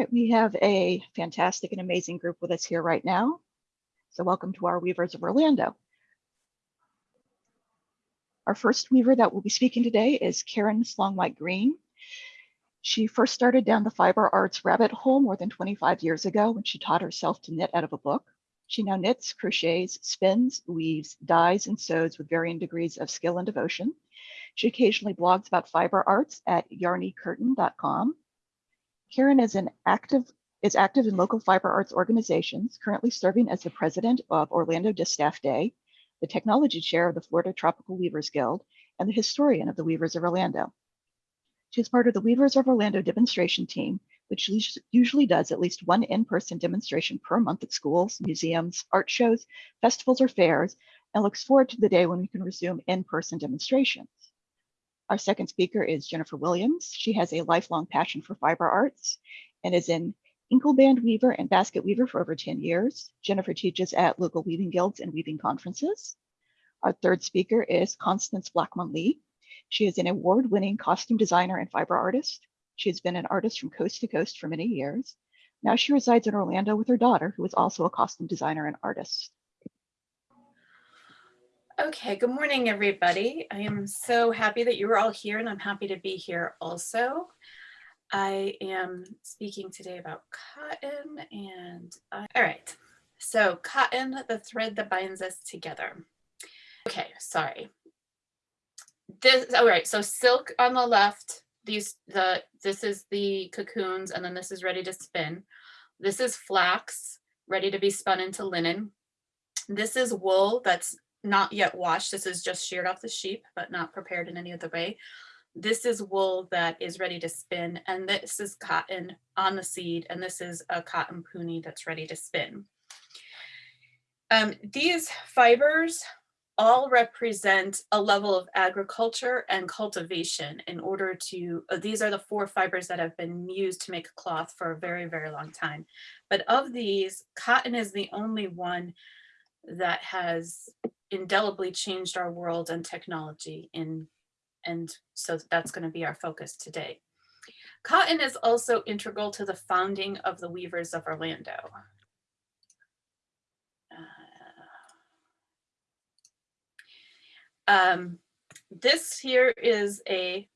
right, we have a fantastic and amazing group with us here right now. So welcome to our Weavers of Orlando. Our first weaver that will be speaking today is Karen Slongwhite Green. She first started down the fiber arts rabbit hole more than 25 years ago when she taught herself to knit out of a book. She now knits, crochets, spins, weaves, dyes, and sews with varying degrees of skill and devotion. She occasionally blogs about fiber arts at yarnycurtain.com. Karen is an active is active in local fiber arts organizations, currently serving as the president of Orlando Distaff Day, the technology chair of the Florida Tropical Weavers Guild, and the historian of the Weavers of Orlando. She is part of the Weavers of Orlando demonstration team, which usually does at least one in-person demonstration per month at schools, museums, art shows, festivals, or fairs, and looks forward to the day when we can resume in-person demonstrations. Our second speaker is Jennifer Williams. She has a lifelong passion for fiber arts and is an Inkleband weaver and basket weaver for over 10 years. Jennifer teaches at local weaving guilds and weaving conferences. Our third speaker is Constance Blackmon Lee. She is an award-winning costume designer and fiber artist. She has been an artist from coast to coast for many years. Now she resides in Orlando with her daughter, who is also a costume designer and artist. Okay, good morning, everybody. I am so happy that you are all here and I'm happy to be here also. I am speaking today about cotton and, uh, all right. So cotton, the thread that binds us together. Okay, sorry. This, all right, so silk on the left, these, the, this is the cocoons and then this is ready to spin. This is flax ready to be spun into linen. This is wool that's not yet washed. This is just sheared off the sheep, but not prepared in any other way. This is wool that is ready to spin, and this is cotton on the seed, and this is a cotton puni that's ready to spin. Um, these fibers all represent a level of agriculture and cultivation in order to, uh, these are the four fibers that have been used to make cloth for a very, very long time. But of these, cotton is the only one that has indelibly changed our world and technology in and so that's going to be our focus today. Cotton is also integral to the founding of the Weavers of Orlando. Uh, um, this here is a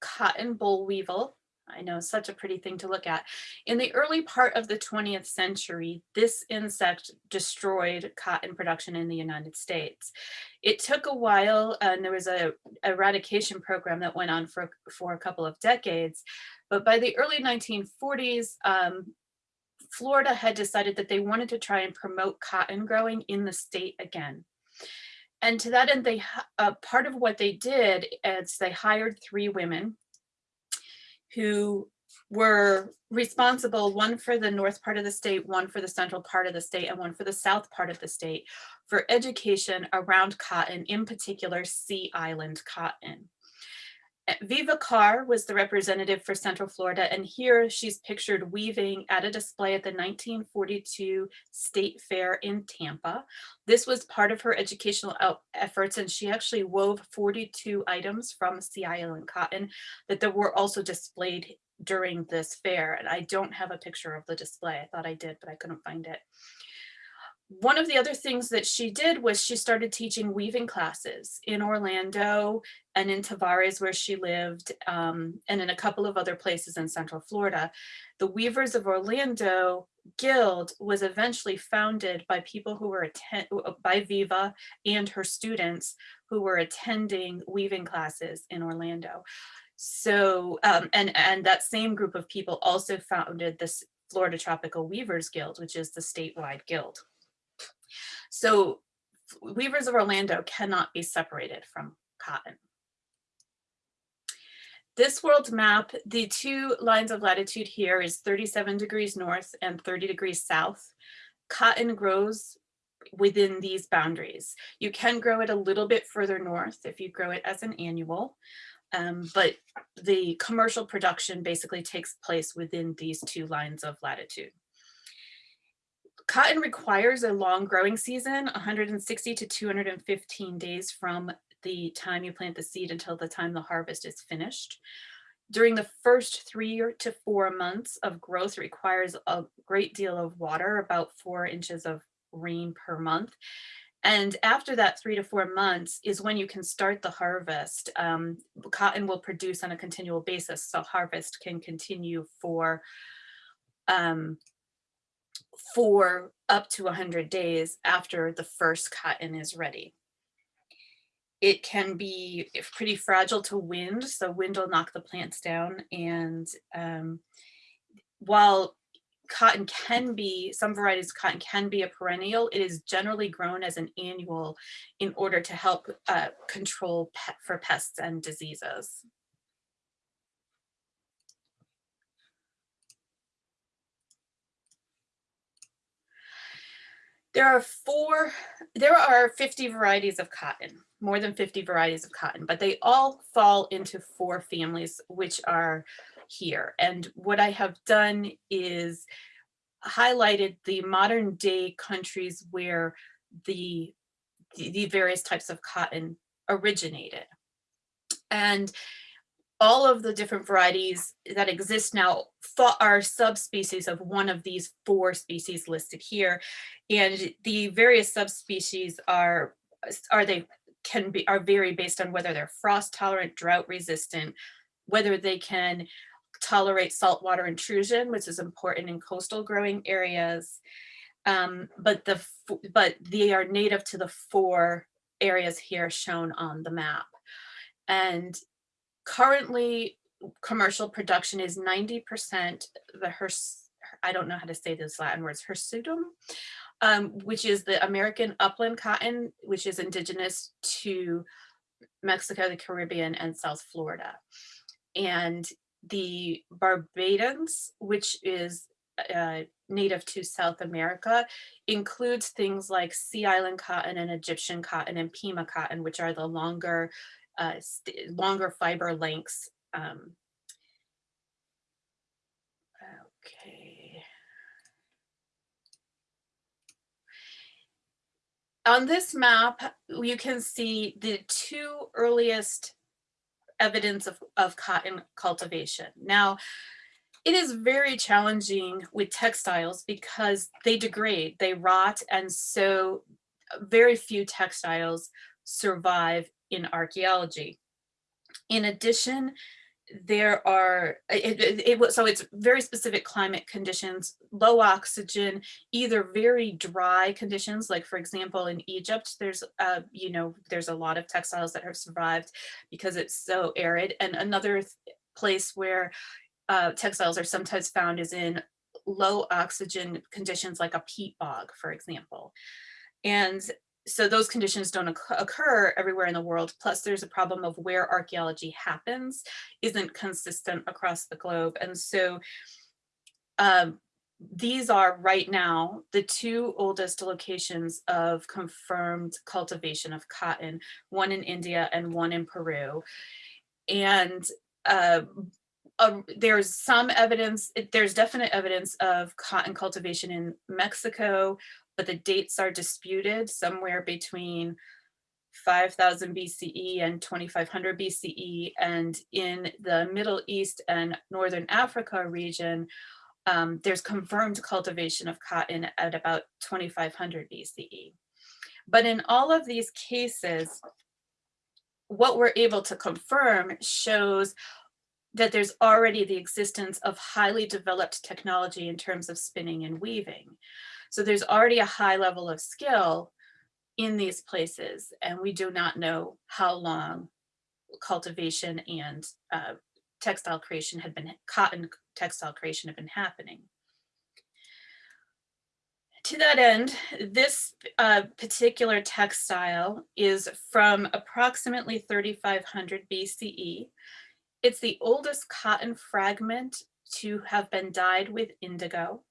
cotton boll weevil I know such a pretty thing to look at. In the early part of the 20th century, this insect destroyed cotton production in the United States. It took a while and there was a eradication program that went on for, for a couple of decades. But by the early 1940s, um, Florida had decided that they wanted to try and promote cotton growing in the state again. And to that end, they uh, part of what they did is they hired three women who were responsible, one for the north part of the state, one for the central part of the state, and one for the south part of the state, for education around cotton, in particular Sea Island cotton. Viva Carr was the representative for Central Florida, and here she's pictured weaving at a display at the 1942 State Fair in Tampa. This was part of her educational efforts, and she actually wove 42 items from Sea Island cotton that were also displayed during this fair. And I don't have a picture of the display. I thought I did, but I couldn't find it one of the other things that she did was she started teaching weaving classes in Orlando and in Tavares where she lived um, and in a couple of other places in Central Florida. The Weavers of Orlando Guild was eventually founded by people who were attend by Viva and her students who were attending weaving classes in Orlando. So, um, and, and that same group of people also founded this Florida Tropical Weavers Guild, which is the statewide guild. So Weavers of Orlando cannot be separated from cotton. This world map, the two lines of latitude here is 37 degrees north and 30 degrees south. Cotton grows within these boundaries. You can grow it a little bit further north if you grow it as an annual, um, but the commercial production basically takes place within these two lines of latitude. Cotton requires a long growing season, 160 to 215 days from the time you plant the seed until the time the harvest is finished. During the first three to four months of growth it requires a great deal of water, about four inches of rain per month. And after that three to four months is when you can start the harvest. Um, cotton will produce on a continual basis, so harvest can continue for um, for up to 100 days after the first cotton is ready. It can be pretty fragile to wind, so wind will knock the plants down. And um, while cotton can be, some varieties of cotton can be a perennial, it is generally grown as an annual in order to help uh, control for pests and diseases. There are four, there are 50 varieties of cotton, more than 50 varieties of cotton, but they all fall into four families, which are here. And what I have done is highlighted the modern day countries where the, the, various types of cotton originated. And all of the different varieties that exist now are subspecies of one of these four species listed here. And the various subspecies are, are they can be, are vary based on whether they're frost tolerant, drought resistant, whether they can tolerate saltwater intrusion, which is important in coastal growing areas. Um, but the but they are native to the four areas here shown on the map. And currently commercial production is 90% the hers I don't know how to say those Latin words, hirsutum, um, which is the American upland cotton, which is indigenous to Mexico, the Caribbean, and South Florida. And the barbadense, which is uh, native to South America, includes things like Sea Island cotton and Egyptian cotton and Pima cotton, which are the longer uh, longer fiber lengths. Um, okay. On this map, you can see the two earliest evidence of, of cotton cultivation. Now, it is very challenging with textiles because they degrade, they rot, and so very few textiles survive in archaeology. In addition, there are, it, it, it, so it's very specific climate conditions, low oxygen, either very dry conditions, like for example, in Egypt, there's, uh, you know, there's a lot of textiles that have survived because it's so arid. And another place where uh, textiles are sometimes found is in low oxygen conditions like a peat bog, for example. And so those conditions don't occur everywhere in the world. Plus there's a problem of where archaeology happens isn't consistent across the globe. And so um, these are right now the two oldest locations of confirmed cultivation of cotton, one in India and one in Peru. And uh, uh, there's some evidence, there's definite evidence of cotton cultivation in Mexico, but the dates are disputed somewhere between 5000 BCE and 2500 BCE. And in the Middle East and Northern Africa region, um, there's confirmed cultivation of cotton at about 2500 BCE. But in all of these cases, what we're able to confirm shows that there's already the existence of highly developed technology in terms of spinning and weaving. So there's already a high level of skill in these places, and we do not know how long cultivation and uh, textile creation had been, cotton textile creation had been happening. To that end, this uh, particular textile is from approximately 3500 BCE. It's the oldest cotton fragment to have been dyed with indigo.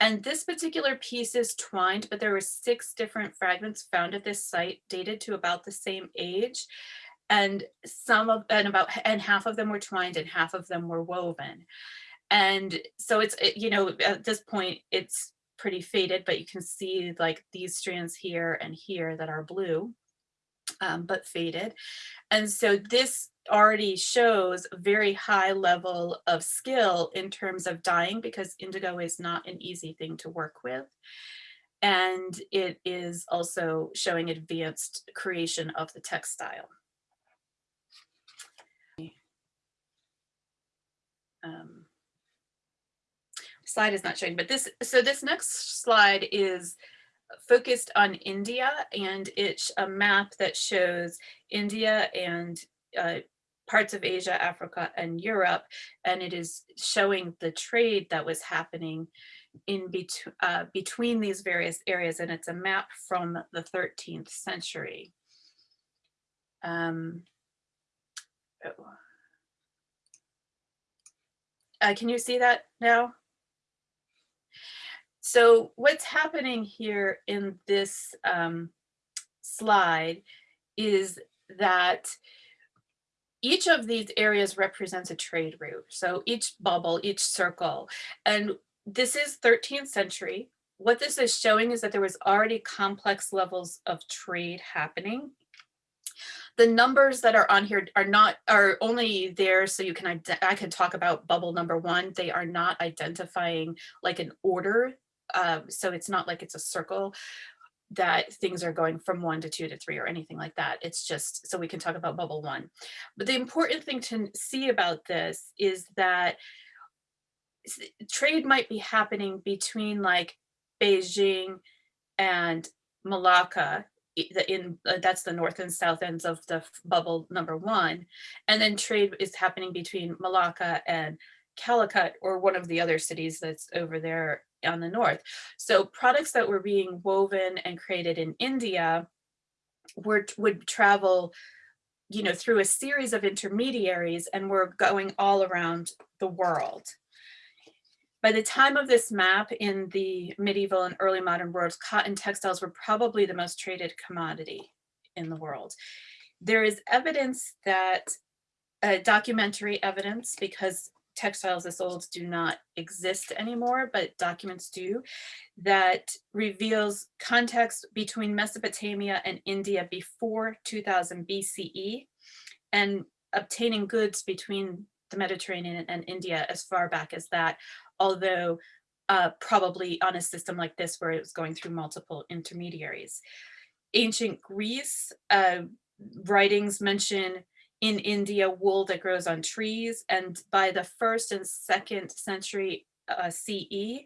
And this particular piece is twined, but there were six different fragments found at this site dated to about the same age. And some of, and about, and half of them were twined and half of them were woven. And so it's, you know, at this point, it's pretty faded, but you can see like these strands here and here that are blue. Um, but faded. And so this already shows a very high level of skill in terms of dyeing because indigo is not an easy thing to work with. And it is also showing advanced creation of the textile. Um, slide is not showing, but this, so this next slide is focused on India and it's a map that shows India and uh, parts of Asia, Africa, and Europe, and it is showing the trade that was happening in bet uh, between these various areas, and it's a map from the 13th century. Um, oh. uh, can you see that now? So what's happening here in this um, slide is that each of these areas represents a trade route. So each bubble, each circle, and this is 13th century. What this is showing is that there was already complex levels of trade happening. The numbers that are on here are not are only there so you can I can talk about bubble number one. They are not identifying like an order. Uh, so it's not like it's a circle that things are going from one to two to three or anything like that. It's just so we can talk about bubble one. But the important thing to see about this is that trade might be happening between like Beijing and Malacca in uh, that's the north and south ends of the bubble number one and then trade is happening between Malacca and Calicut or one of the other cities that's over there on the north. So products that were being woven and created in India were would travel you know through a series of intermediaries and were going all around the world. By the time of this map in the medieval and early modern worlds, cotton textiles were probably the most traded commodity in the world. There is evidence that uh, documentary evidence because textiles as old do not exist anymore, but documents do, that reveals context between Mesopotamia and India before 2000 BCE and obtaining goods between the Mediterranean and India as far back as that, although uh, probably on a system like this where it was going through multiple intermediaries. Ancient Greece uh, writings mention in India wool that grows on trees. And by the first and second century uh, CE,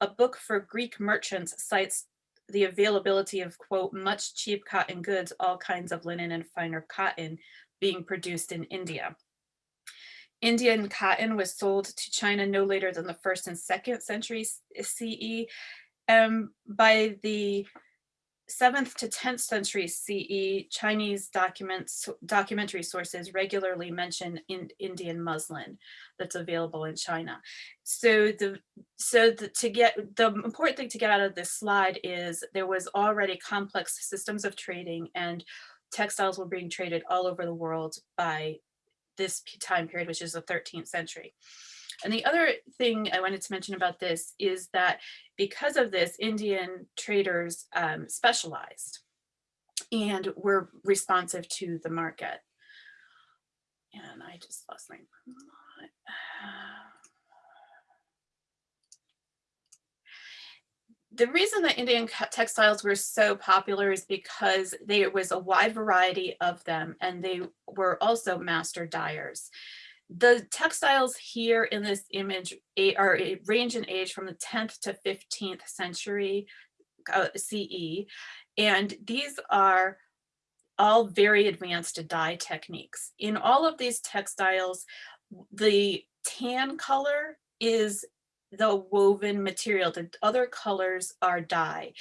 a book for Greek merchants cites the availability of, quote, much cheap cotton goods, all kinds of linen and finer cotton being produced in India. Indian cotton was sold to China no later than the first and second century CE. Um, by the 7th to 10th century CE, Chinese documents, documentary sources regularly mention in Indian muslin that's available in China. So the so the, to get the important thing to get out of this slide is there was already complex systems of trading and textiles were being traded all over the world by this time period, which is the 13th century. And the other thing I wanted to mention about this is that because of this, Indian traders um, specialized and were responsive to the market. And I just lost my the reason that Indian textiles were so popular is because there was a wide variety of them and they were also master dyers. The textiles here in this image are range in age from the 10th to 15th century uh, CE. And these are all very advanced dye techniques. In all of these textiles, the tan color is the woven material the other colors are dye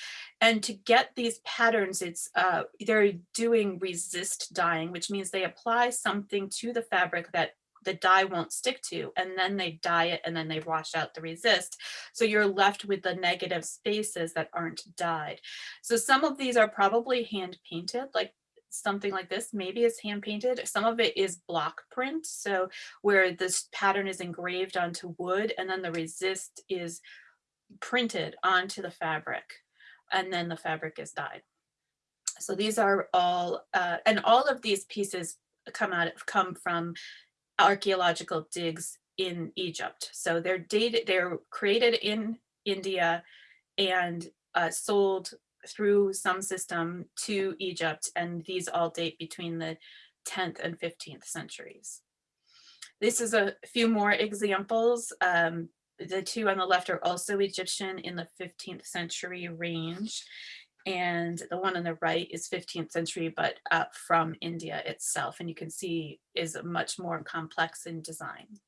and to get these patterns it's uh they're doing resist dyeing which means they apply something to the fabric that the dye won't stick to and then they dye it and then they wash out the resist. So you're left with the negative spaces that aren't dyed. So some of these are probably hand painted like something like this maybe is hand painted some of it is block print so where this pattern is engraved onto wood and then the resist is printed onto the fabric and then the fabric is dyed. So these are all, uh, and all of these pieces come out, of come from archaeological digs in Egypt. So they're dated, they're created in India and uh, sold through some system to Egypt. And these all date between the 10th and 15th centuries. This is a few more examples. Um, the two on the left are also Egyptian in the 15th century range. And the one on the right is 15th century, but from India itself. And you can see is much more complex in design.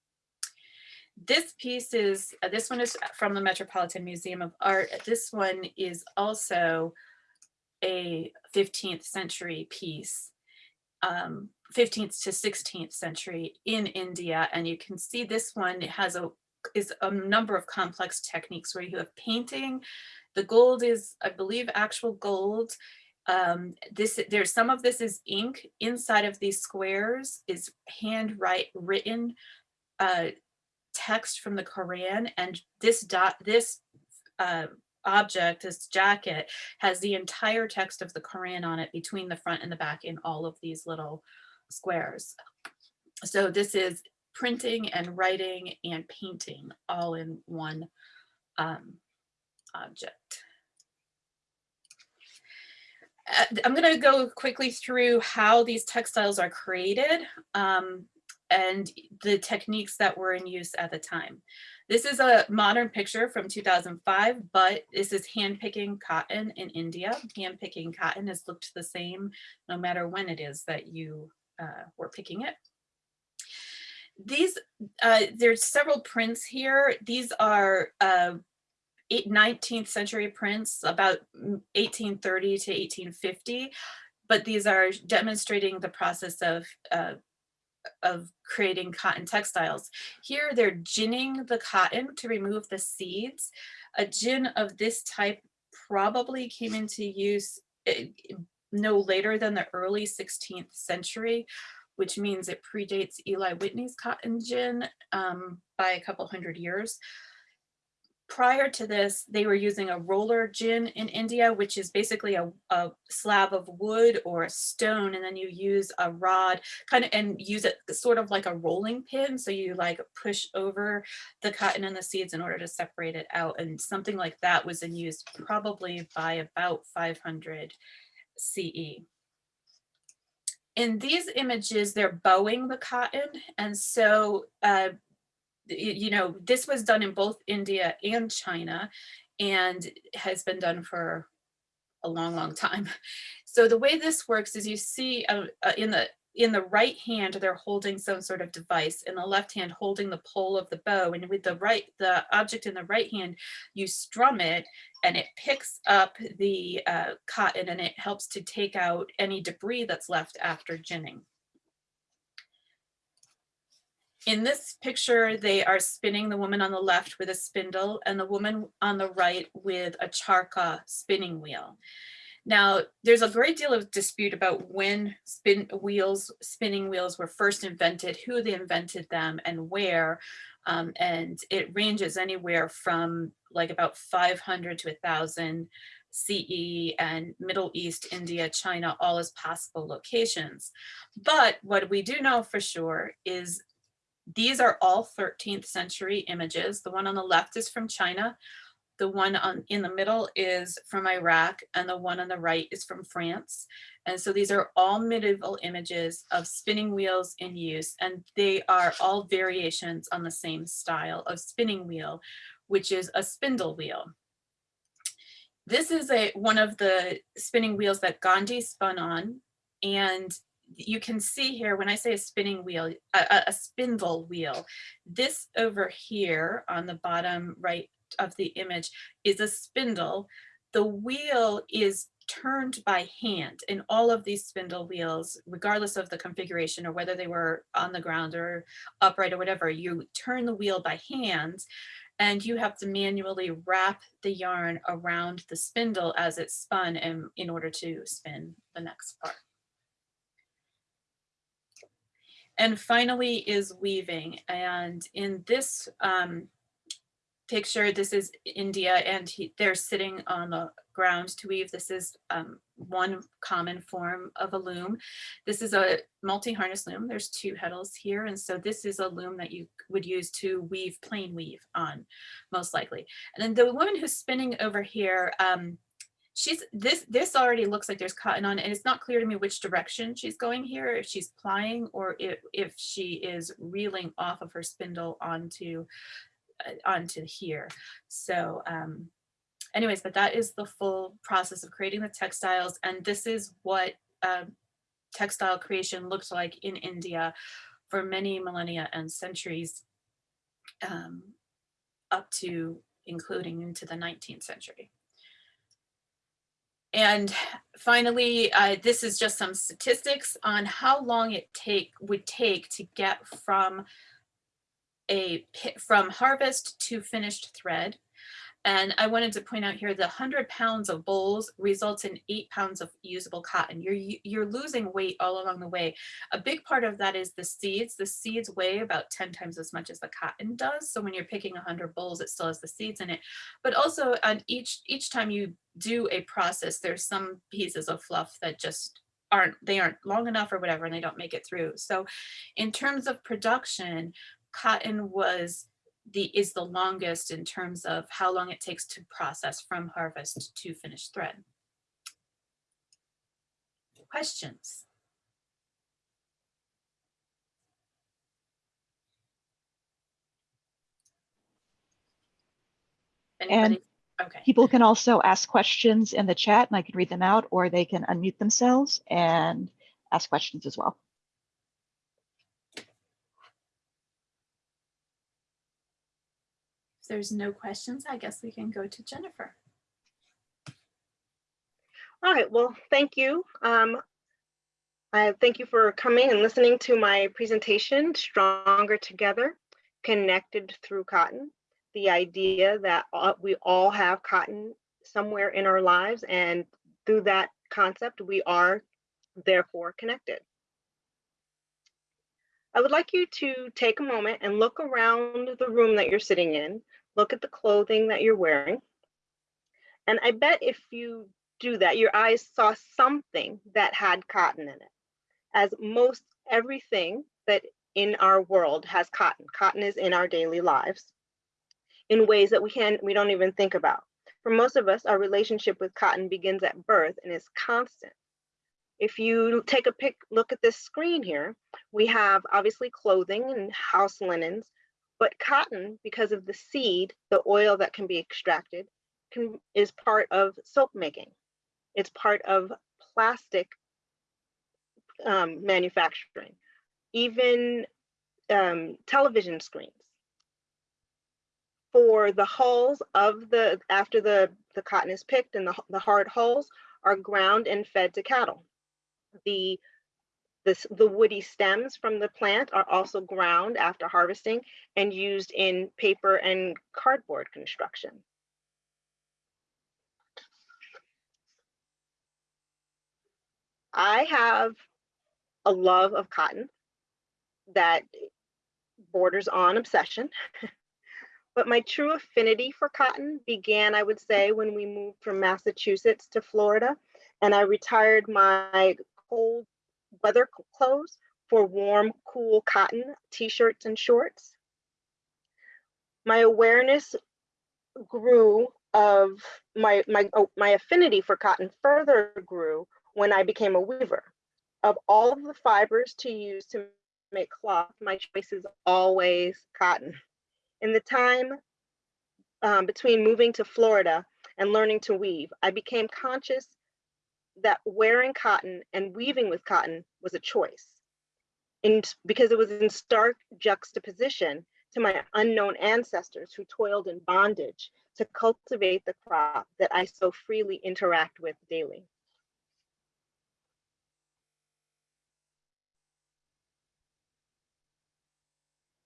This piece is, uh, this one is from the Metropolitan Museum of Art. This one is also a 15th century piece, um, 15th to 16th century in India. And you can see this one has a is a number of complex techniques where you have painting. The gold is, I believe, actual gold. Um, this there's some of this is ink inside of these squares is handwrite written uh, text from the Quran, and this dot this uh, object, this jacket, has the entire text of the Quran on it between the front and the back in all of these little squares. So this is printing and writing and painting all in one um, object. Uh, I'm going to go quickly through how these textiles are created um, and the techniques that were in use at the time. This is a modern picture from 2005, but this is hand picking cotton in India. Hand picking cotton has looked the same no matter when it is that you uh, were picking it. These, uh, there's several prints here. These are uh, 19th century prints, about 1830 to 1850, but these are demonstrating the process of uh, of creating cotton textiles. Here they're ginning the cotton to remove the seeds. A gin of this type probably came into use eh, no later than the early 16th century, which means it predates Eli Whitney's cotton gin um, by a couple hundred years prior to this, they were using a roller gin in India, which is basically a, a, slab of wood or a stone, and then you use a rod kind of and use it sort of like a rolling pin. So you like push over the cotton and the seeds in order to separate it out. And something like that was in use probably by about 500 CE. In these images, they're bowing the cotton. And so uh, you know, this was done in both India and China and has been done for a long, long time. So the way this works is you see uh, uh, in the in the right hand, they're holding some sort of device in the left hand holding the pole of the bow. And with the right, the object in the right hand, you strum it and it picks up the uh, cotton and it helps to take out any debris that's left after ginning. In this picture, they are spinning the woman on the left with a spindle and the woman on the right with a charkha spinning wheel. Now, there's a great deal of dispute about when spin wheels, spinning wheels were first invented, who they invented them and where. Um, and it ranges anywhere from like about 500 to 1000 CE and Middle East, India, China, all as possible locations. But what we do know for sure is these are all 13th century images. The one on the left is from China. The one on in the middle is from Iraq and the one on the right is from France. And so these are all medieval images of spinning wheels in use and they are all variations on the same style of spinning wheel, which is a spindle wheel. This is a one of the spinning wheels that Gandhi spun on and you can see here when I say a spinning wheel, a, a, spindle wheel, this over here on the bottom right of the image is a spindle. The wheel is turned by hand in all of these spindle wheels, regardless of the configuration or whether they were on the ground or upright or whatever, you turn the wheel by hand and you have to manually wrap the yarn around the spindle as it's spun in order to spin the next part. And finally is weaving. And in this um, picture, this is India and he, they're sitting on the ground to weave. This is um, one common form of a loom. This is a multi-harness loom. There's two heddles here. And so this is a loom that you would use to weave plain weave on, most likely. And then the woman who's spinning over here, um, she's this this already looks like there's cotton on it, and it's not clear to me which direction she's going here if she's plying or if, if she is reeling off of her spindle onto uh, onto here so um anyways but that is the full process of creating the textiles and this is what um, textile creation looked like in India for many millennia and centuries um, up to including into the 19th century. And finally, uh, this is just some statistics on how long it take would take to get from a from harvest to finished thread. And I wanted to point out here the 100 pounds of bolls results in eight pounds of usable cotton. You're you're losing weight all along the way. A big part of that is the seeds. The seeds weigh about 10 times as much as the cotton does. So when you're picking 100 bolls, it still has the seeds in it. But also on each each time you do a process, there's some pieces of fluff that just aren't they aren't long enough or whatever and they don't make it through. So in terms of production, cotton was the is the longest in terms of how long it takes to process from harvest to finished thread. Questions? Anybody? Okay. People can also ask questions in the chat and I can read them out, or they can unmute themselves and ask questions as well. If there's no questions, I guess we can go to Jennifer. All right, well, thank you. Um, I thank you for coming and listening to my presentation, Stronger Together, Connected Through Cotton. The idea that we all have cotton somewhere in our lives and through that concept, we are therefore connected. I would like you to take a moment and look around the room that you're sitting in, look at the clothing that you're wearing. And I bet if you do that, your eyes saw something that had cotton in it. As most everything that in our world has cotton. Cotton is in our daily lives in ways that we can we don't even think about. For most of us, our relationship with cotton begins at birth and is constant. If you take a pic, look at this screen here, we have obviously clothing and house linens, but cotton, because of the seed, the oil that can be extracted, can, is part of soap making. It's part of plastic um, manufacturing, even um, television screens. For the hulls of the, after the, the cotton is picked and the, the hard hulls are ground and fed to cattle. The, this, the woody stems from the plant are also ground after harvesting and used in paper and cardboard construction. I have a love of cotton that borders on obsession. but my true affinity for cotton began, I would say, when we moved from Massachusetts to Florida and I retired my cold weather clothes for warm, cool cotton t-shirts and shorts. My awareness grew of my my oh, my affinity for cotton further grew when I became a weaver. Of all of the fibers to use to make cloth, my choice is always cotton. In the time um, between moving to Florida and learning to weave, I became conscious that wearing cotton and weaving with cotton was a choice. In, because it was in stark juxtaposition to my unknown ancestors who toiled in bondage to cultivate the crop that I so freely interact with daily.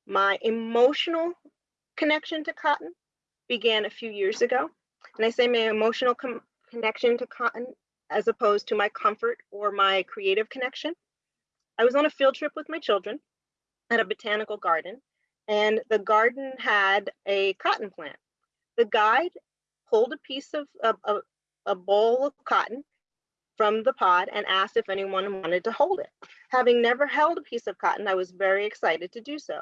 My emotional connection to cotton began a few years ago. And I say my emotional connection to cotton as opposed to my comfort or my creative connection. I was on a field trip with my children at a botanical garden, and the garden had a cotton plant The guide pulled a piece of, of, of- a boll of cotton from the pod and asked if anyone wanted to hold it. Having never held a piece of cotton, I was very excited to do so.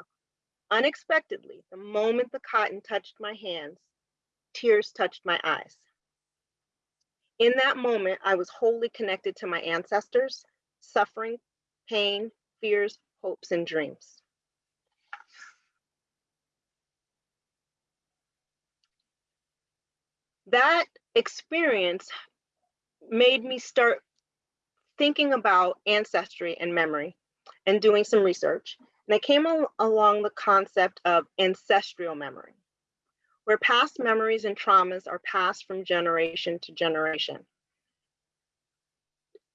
Unexpectedly, the moment the cotton touched my hands, tears touched my eyes. In that moment, I was wholly connected to my ancestors, suffering, pain, fears, hopes, and dreams. That experience made me start thinking about ancestry and memory and doing some research. And I came al- along the concept of ancestral memory, where past memories and traumas are passed from generation to generation.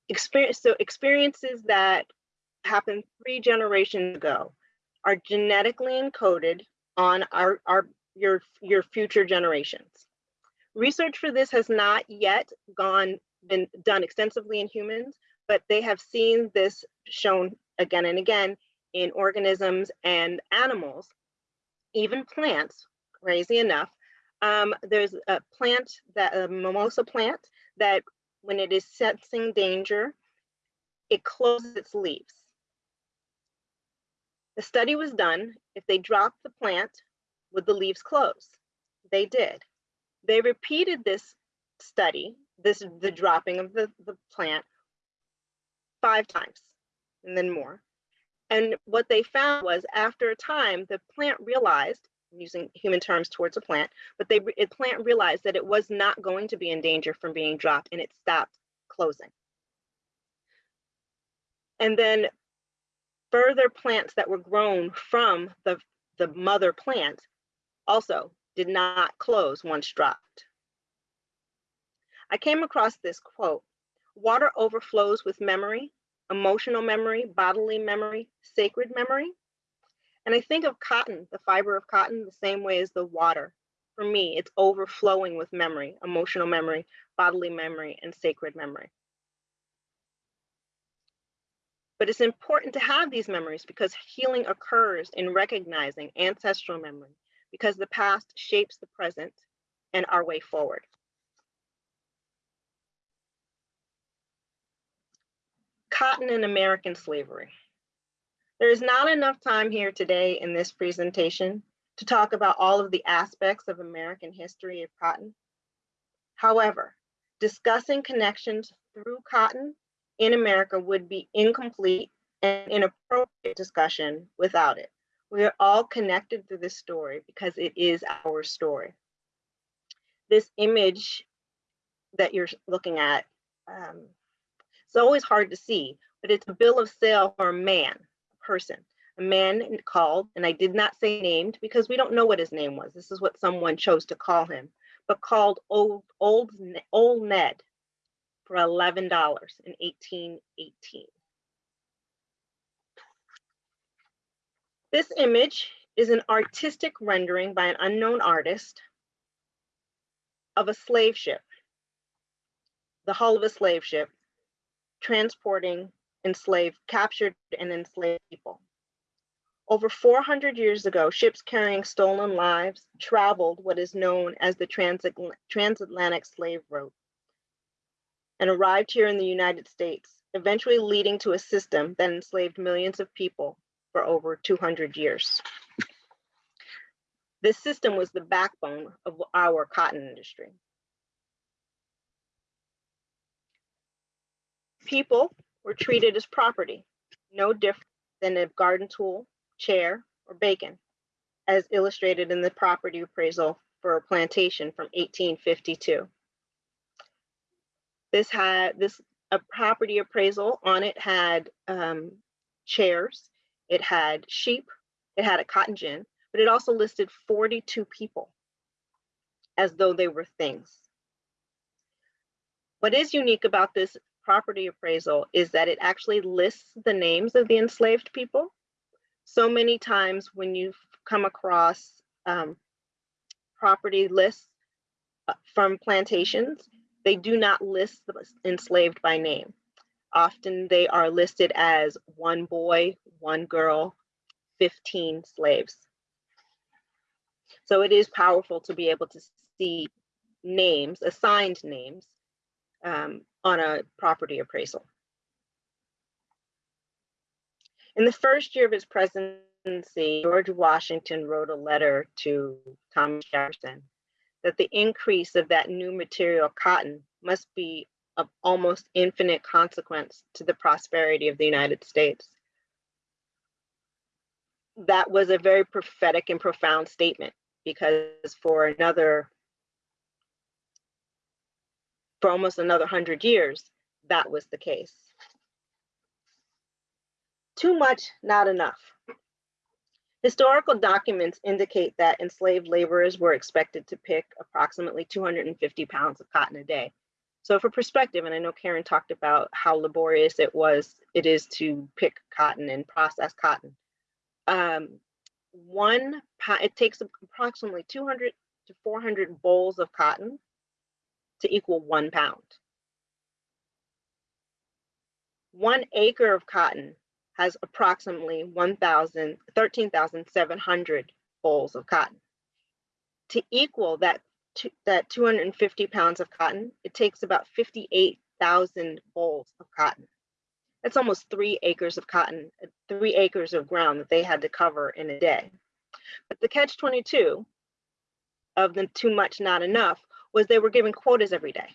Experience, so experiences that happened three generations ago are genetically encoded on our, our your, your future generations. Research for this has not yet gone been done extensively in humans, but they have seen this shown again and again in organisms and animals, even plants, crazy enough. Um, there's a plant that a mimosa plant that when it is sensing danger, it closes its leaves. The study was done, if they dropped the plant, would the leaves close? They did. They repeated this study, this the dropping of the, the plant five times and then more. And what they found was after a time, the plant realized, using human terms towards a plant, but they the plant realized that it was not going to be in danger from being dropped and it stopped closing. And then further plants that were grown from the, the mother plant also did not close once dropped. I came across this quote, water overflows with memory, emotional memory, bodily memory, sacred memory. And I think of cotton, the fiber of cotton, the same way as the water. For me, it's overflowing with memory, emotional memory, bodily memory, and sacred memory. But it's important to have these memories because healing occurs in recognizing ancestral memory because the past shapes the present and our way forward. Cotton and American slavery. There is not enough time here today in this presentation to talk about all of the aspects of American history of cotton. However, discussing connections through cotton in America would be incomplete and inappropriate discussion without it. We are all connected through this story because it is our story. This image that you're looking at, um, it's always hard to see, but it's a bill of sale for a man, person, a man called, and I did not say named because we don't know what his name was. This is what someone chose to call him, but called Old, Old, Old Ned for $11 in 1818. This image is an artistic rendering by an unknown artist of a slave ship, the hull of a slave ship, transporting enslaved, captured and enslaved people. Over 400 years ago, ships carrying stolen lives traveled what is known as the transatl transatlantic slave route and arrived here in the United States, eventually leading to a system that enslaved millions of people for over 200 years. This system was the backbone of our cotton industry. People were treated as property, no different than a garden tool, chair, or bacon, as illustrated in the property appraisal for a plantation from 1852. This had this a property appraisal on it had um, chairs, it had sheep, it had a cotton gin, but it also listed 42 people as though they were things. What is unique about this property appraisal is that it actually lists the names of the enslaved people. So many times when you come across um, property lists uh, from plantations, they do not list the enslaved by name. Often they are listed as one boy, one girl, 15 slaves. So it is powerful to be able to see names, assigned names, um, on a property appraisal. In the first year of his presidency, George Washington wrote a letter to Thomas Jefferson that the increase of that new material cotton must be of almost infinite consequence to the prosperity of the United States. That was a very prophetic and profound statement because for another, for almost another hundred years, that was the case. Too much, not enough. Historical documents indicate that enslaved laborers were expected to pick approximately 250 pounds of cotton a day. So for perspective, and I know Karen talked about how laborious it was, it is to pick cotton and process cotton. Um, one, it takes approximately 200 to 400 bolls of cotton to equal one pound. One acre of cotton has approximately 1,000, 13,700 bolls of cotton. To equal that, that 250 pounds of cotton, it takes about 58,000 bolls of cotton. That's almost three acres of cotton, three acres of ground that they had to cover in a day. But the catch 22 of the too much, not enough was they were given quotas every day.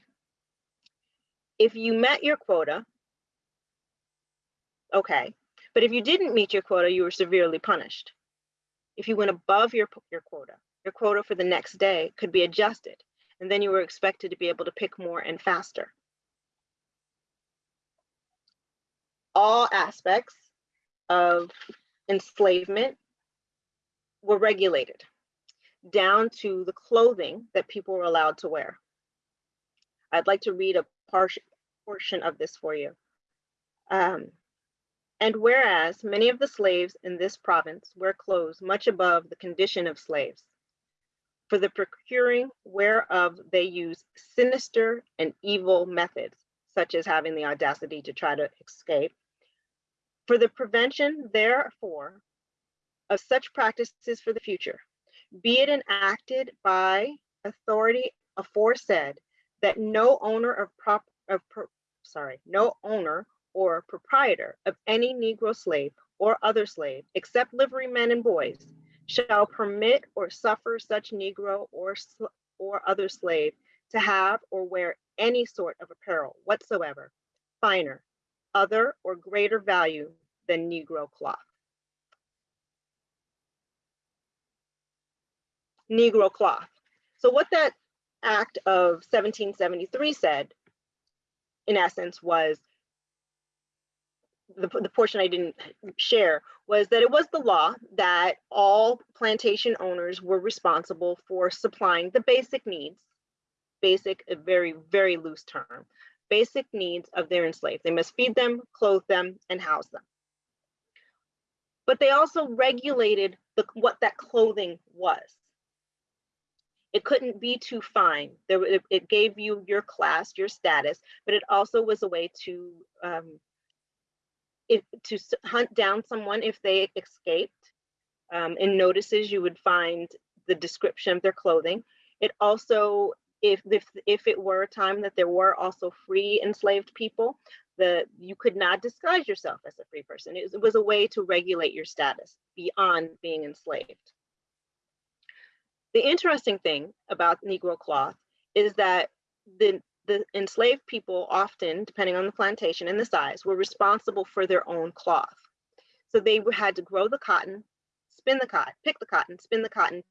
If you met your quota, okay, but if you didn't meet your quota, you were severely punished. If you went above your, your quota, your quota for the next day could be adjusted, and then you were expected to be able to pick more and faster. All aspects of enslavement were regulated down to the clothing that people were allowed to wear. I'd like to read a portion of this for you. Um, and whereas many of the slaves in this province wear clothes much above the condition of slaves, for the procuring whereof they use sinister and evil methods, such as having the audacity to try to escape, for the prevention, therefore, of such practices for the future, be it enacted by authority aforesaid that no owner of prop of pro- sorry, no owner or proprietor of any Negro slave or other slave, except livery men and boys, shall permit or suffer such Negro or or other slave to have or wear any sort of apparel whatsoever, finer, other or greater value than Negro cloth. Negro cloth. So what that act of 1773 said, in essence, was the, the portion I didn't share was that it was the law that all plantation owners were responsible for supplying the basic needs, basic, a very, very loose term, basic needs of their enslaved. They must feed them, clothe them, and house them. But they also regulated the, what that clothing was. It couldn't be too fine. There, it, it gave you your class, your status, but it also was a way to um, if, to hunt down someone if they escaped. Um, in notices, you would find the description of their clothing. It also, if, if, if it were a time that there were also free enslaved people, the, you could not disguise yourself as a free person. It was, it was a way to regulate your status beyond being enslaved. The interesting thing about Negro cloth is that the the enslaved people often, depending on the plantation and the size, were responsible for their own cloth. So they had to grow the cotton, spin the cotton, pick the cotton, spin the cotton,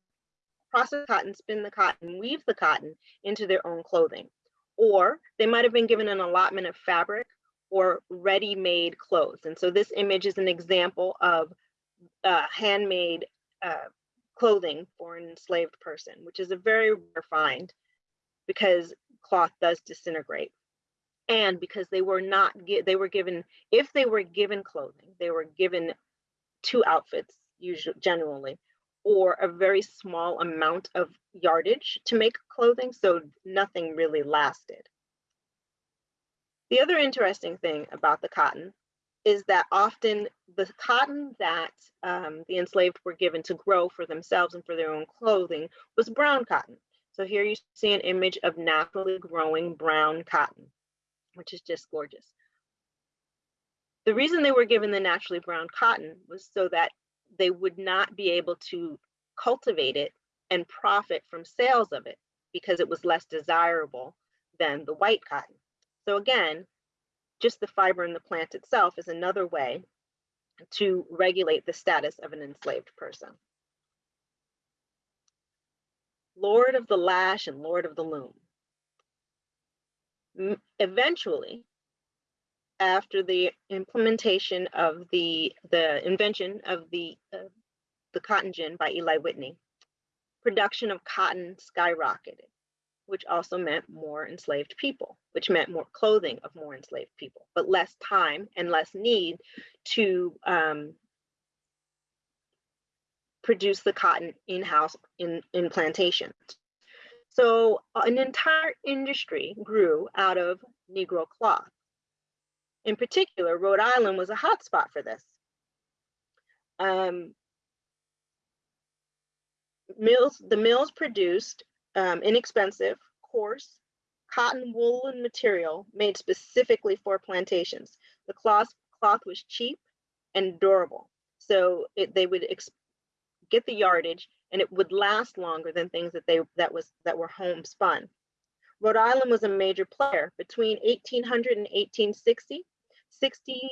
process cotton, spin the cotton, weave the cotton into their own clothing. Or they might have been given an allotment of fabric or ready-made clothes. And so this image is an example of uh, handmade uh, clothing for an enslaved person, which is a very rare find because cloth does disintegrate. And because they were not they were given if they were given clothing they were given two outfits usually generally or a very small amount of yardage to make clothing so nothing really lasted. The other interesting thing about the cotton is that often the cotton that um, the enslaved were given to grow for themselves and for their own clothing was brown cotton. So here you see an image of naturally growing brown cotton, which is just gorgeous. The reason they were given the naturally brown cotton was so that they would not be able to cultivate it and profit from sales of it because it was less desirable than the white cotton. So again, just the fiber in the plant itself is another way to regulate the status of an enslaved person. Lord of the lash and Lord of the loom. Eventually, after the implementation of the, the invention of the, uh, the cotton gin by Eli Whitney, production of cotton skyrocketed, which also meant more enslaved people, which meant more clothing of more enslaved people, but less time and less need to um, produce the cotton in-house in, in plantations. So an entire industry grew out of Negro cloth. In particular, Rhode Island was a hotspot for this. Um, mills, the mills produced um, inexpensive, coarse, cotton woolen material made specifically for plantations. The cloth, cloth was cheap and durable. So it, they would get the yardage and it would last longer than things that they that was that were homespun. Rhode Island was a major player between 1800 and 1860. 60,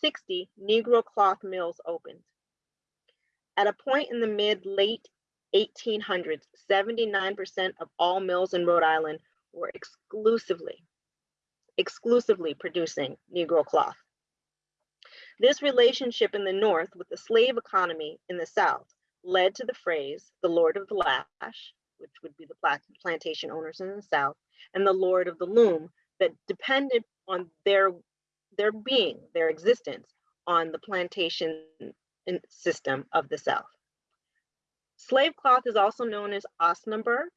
60 Negro cloth mills opened. At a point in the mid late 1800s, 79% of all mills in Rhode Island were exclusively, exclusively producing Negro cloth. This relationship in the North with the slave economy in the South led to the phrase, the Lord of the Lash, which would be the plantation owners in the South, and the Lord of the Loom that depended on their, their being, their existence on the plantation system of the South. Slave cloth is also known as Osnaburg,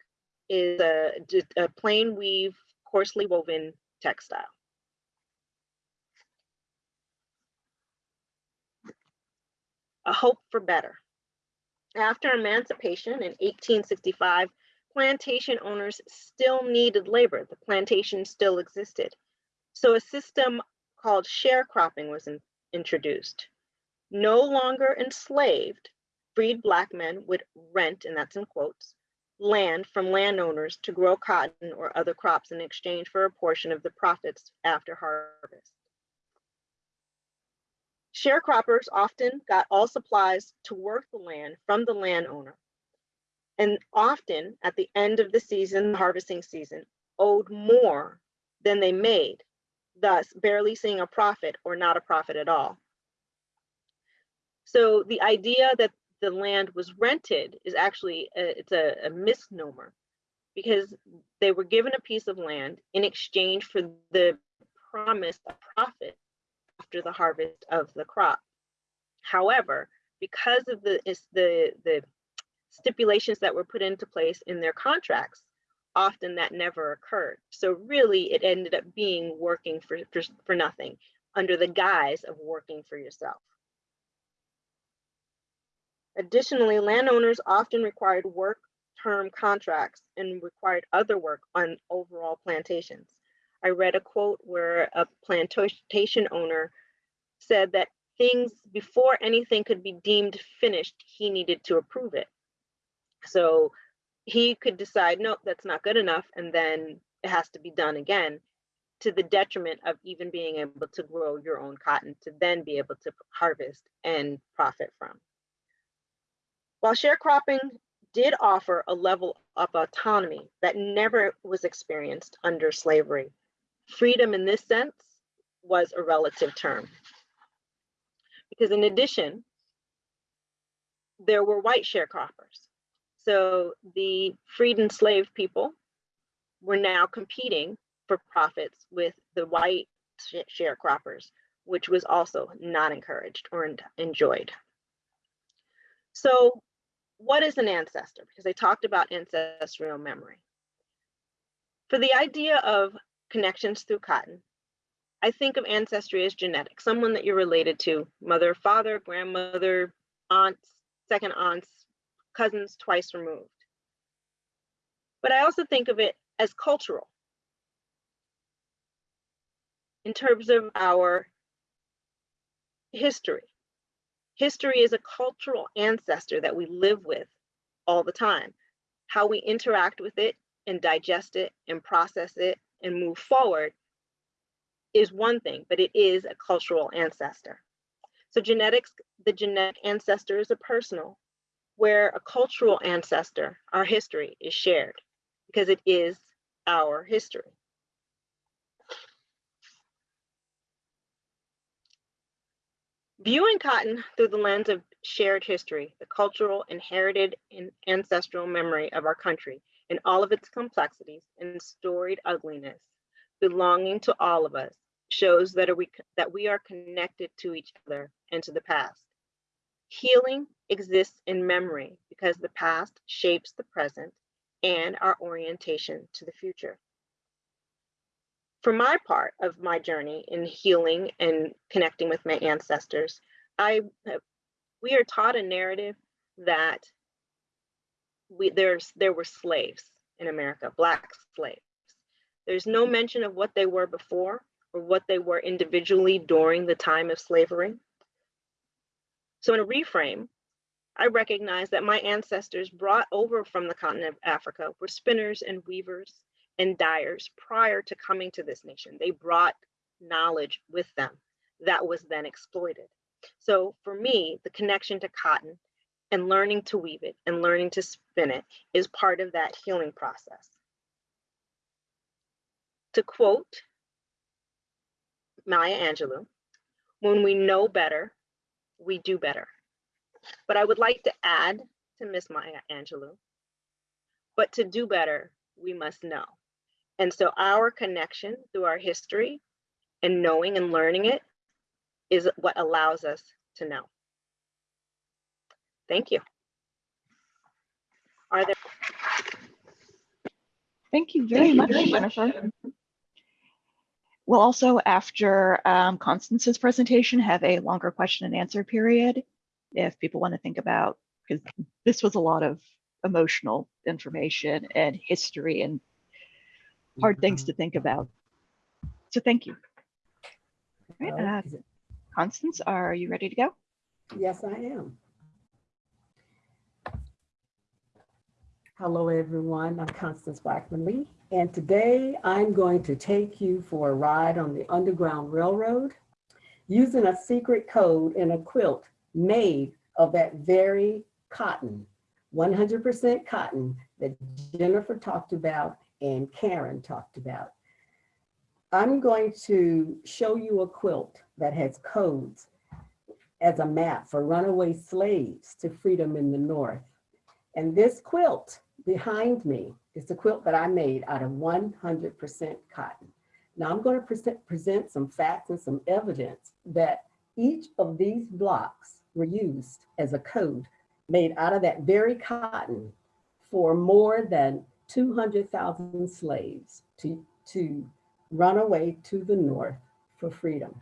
is a, a plain weave, coarsely woven textile. A hope for better. After emancipation in 1865, plantation owners still needed labor. The plantation still existed. So a system called sharecropping was in, introduced. No longer enslaved, freed black men would rent, and that's in quotes, land from landowners to grow cotton or other crops in exchange for a portion of the profits after harvest. Sharecroppers often got all supplies to work the land from the landowner, and often at the end of the season, the harvesting season, owed more than they made, thus barely seeing a profit or not a profit at all. So the idea that the land was rented is actually a, it's a, a misnomer because they were given a piece of land in exchange for the promise of profit after the harvest of the crop. However, because of the the the stipulations that were put into place in their contracts, often that never occurred. So really, it ended up being working for for, for nothing under the guise of working for yourself. Additionally, landowners often required work term contracts and required other work on overall plantations. I read a quote where a plantation owner said that things before anything could be deemed finished, he needed to approve it. So he could decide, nope, that's not good enough, and then it has to be done again to the detriment of even being able to grow your own cotton to then be able to harvest and profit from. While sharecropping did offer a level of autonomy that never was experienced under slavery, freedom in this sense was a relative term. Because in addition, there were white sharecroppers. So the freed and enslaved people were now competing for profits with the white sharecroppers, which was also not encouraged or enjoyed. So what is an ancestor? Because they talked about ancestral memory. For the idea of connections through cotton, I think of ancestry as genetic, someone that you're related to, mother, father, grandmother, aunts, second aunts, cousins twice removed. But I also think of it as cultural in terms of our history. History is a cultural ancestor that we live with all the time. How we interact with it and digest it and process it and move forward is one thing, but it is a cultural ancestor. So genetics, the genetic ancestor is a personal, where a cultural ancestor, our history is shared because it is our history. Viewing cotton through the lens of shared history, the cultural, inherited, and ancestral memory of our country in all of its complexities and storied ugliness, belonging to all of us, shows that, are we, that we are connected to each other and to the past. Healing exists in memory because the past shapes the present and our orientation to the future. For my part of my journey in healing and connecting with my ancestors, I uh, we are taught a narrative that we there's there were slaves in America, black slaves. There's no mention of what they were before or what they were individually during the time of slavery. So in a reframe, I recognize that my ancestors brought over from the continent of Africa were spinners and weavers and dyers prior to coming to this nation. They brought knowledge with them that was then exploited. So for me, the connection to cotton and learning to weave it and learning to spin it is part of that healing process. To quote Maya Angelou, when we know better, we do better. But I would like to add to Miss Maya Angelou, but to do better, we must know. And so our connection through our history and knowing and learning it is what allows us to know. Thank you. Are there, Thank you very much, Jennifer. We'll also, after um, Constance's presentation, have a longer question and answer period. If people want to think about, because this was a lot of emotional information and history and hard things to think about. So thank you. All right, uh, Constance, are you ready to go? Yes, I am. Hello, everyone. I'm Constance Blackman Lee, and today I'm going to take you for a ride on the Underground Railroad using a secret code in a quilt made of that very cotton, 100% cotton that Jennifer talked about and Karen talked about. I'm going to show you a quilt that has codes as a map for runaway slaves to freedom in the North. And this quilt behind me is the quilt that I made out of 100% cotton. Now I'm going to present, present some facts and some evidence that each of these blocks were used as a code made out of that very cotton for more than 200,000 slaves to, to run away to the North for freedom.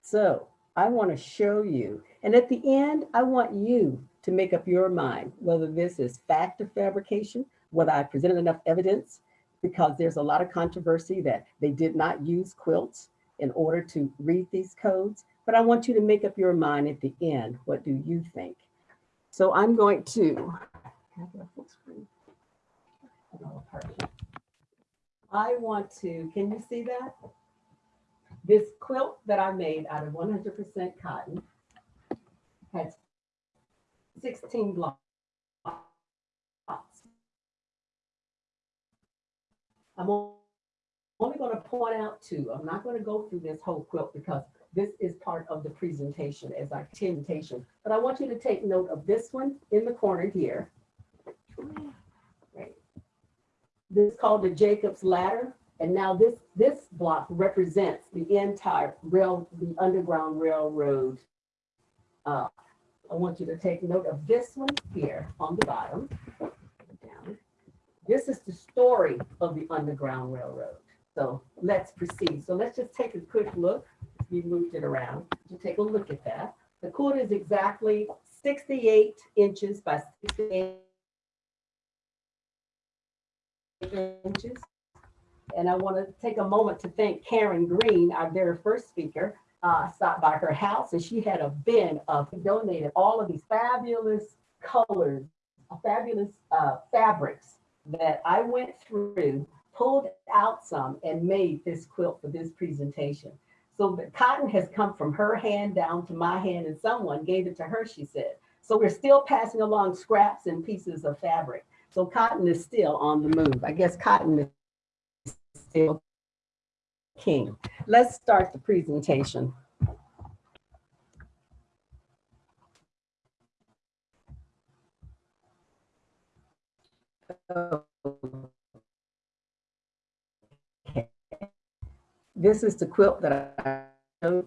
So I want to show you. And at the end, I want you to make up your mind whether this is fact or fabrication, whether I presented enough evidence, because there's a lot of controversy that they did not use quilts in order to read these codes. But I want you to make up your mind at the end. What do you think? So I'm going to. I want to, can you see that? This quilt that I made out of 100% cotton has 16 blocks. I'm only going to point out two. I'm not going to go through this whole quilt because this is part of the presentation as I presentation. But I want you to take note of this one in the corner here. This is called the Jacob's Ladder. And now this, this block represents the entire rail, the Underground Railroad. Uh, I want you to take note of this one here on the bottom. Down. This is the story of the Underground Railroad. So let's proceed. So let's just take a quick look. We moved it around. to take a look at that. The quilt is exactly 68 inches by 68 inches. And I want to take a moment to thank Karen Green, our very first speaker, uh, stopped by her house and she had a bin of donated all of these fabulous colors, fabulous uh, fabrics that I went through, pulled out some and made this quilt for this presentation. So the cotton has come from her hand down to my hand and someone gave it to her, she said. So we're still passing along scraps and pieces of fabric. So cotton is still on the move. I guess cotton is still king. Let's start the presentation. This is the quilt that I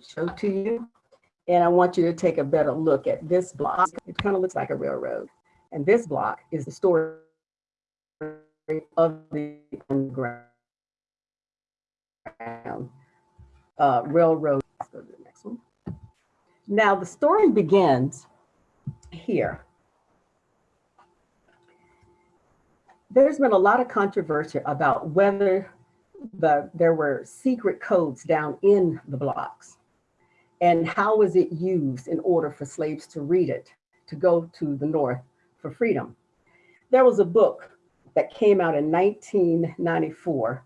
showed to you. And I want you to take a better look at this block. It kind of looks like a railroad. And this block is the story of the underground uh, railroad. Let's go to the next one. Now the story begins here. There's been a lot of controversy about whether the there were secret codes down in the blocks and how was it used in order for slaves to read it, to go to the North for freedom. There was a book that came out in 1994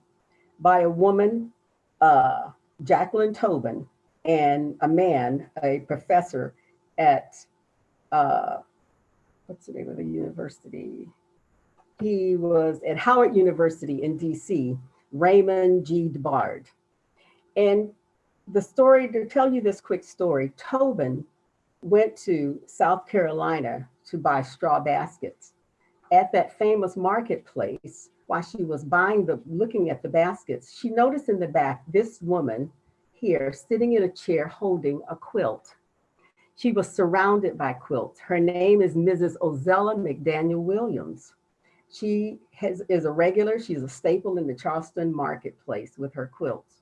by a woman, uh, Jacqueline Tobin, and a man, a professor at, uh, what's the name of the university? He was at Howard University in DC, Raymond G. Dobard. And the story, to tell you this quick story, Tobin went to South Carolina to buy straw baskets. At that famous marketplace, while she was buying the, looking at the baskets, she noticed in the back this woman here sitting in a chair holding a quilt. She was surrounded by quilts. Her name is Mrs. Ozella McDaniel Williams. She has, is a regular, she's a staple in the Charleston marketplace with her quilts.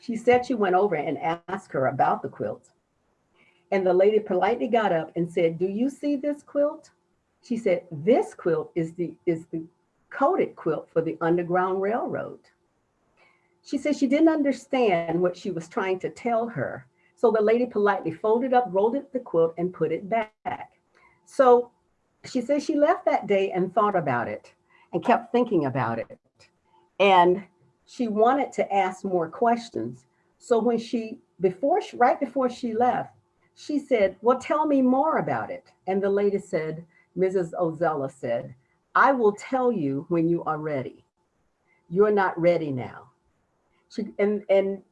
She said she went over and asked her about the quilt. And the lady politely got up and said, do you see this quilt? She said, this quilt is the, is the coded quilt for the Underground Railroad. She said she didn't understand what she was trying to tell her. So the lady politely folded up, rolled up the quilt and put it back. So she said she left that day and thought about it and kept thinking about it. And she wanted to ask more questions. So when she, before, she, right before she left, she said, well, tell me more about it. And the lady said, Mrs. Ozella said, I will tell you when you are ready. You're not ready now. She, and, and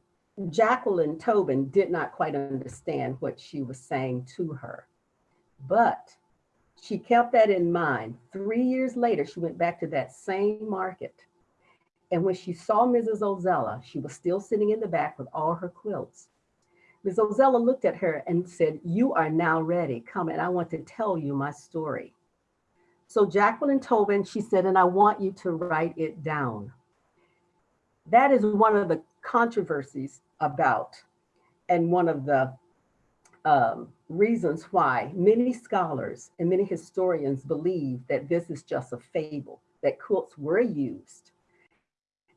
Jacqueline Tobin did not quite understand what she was saying to her, but she kept that in mind. Three years later, she went back to that same market. And when she saw Mrs. Ozella, she was still sitting in the back with all her quilts. Ms. Ozella looked at her and said, you are now ready. Come and I want to tell you my story. So Jacqueline Tobin, she said, and I want you to write it down. That is one of the controversies about and one of the um, reasons why many scholars and many historians believe that this is just a fable, that quilts were used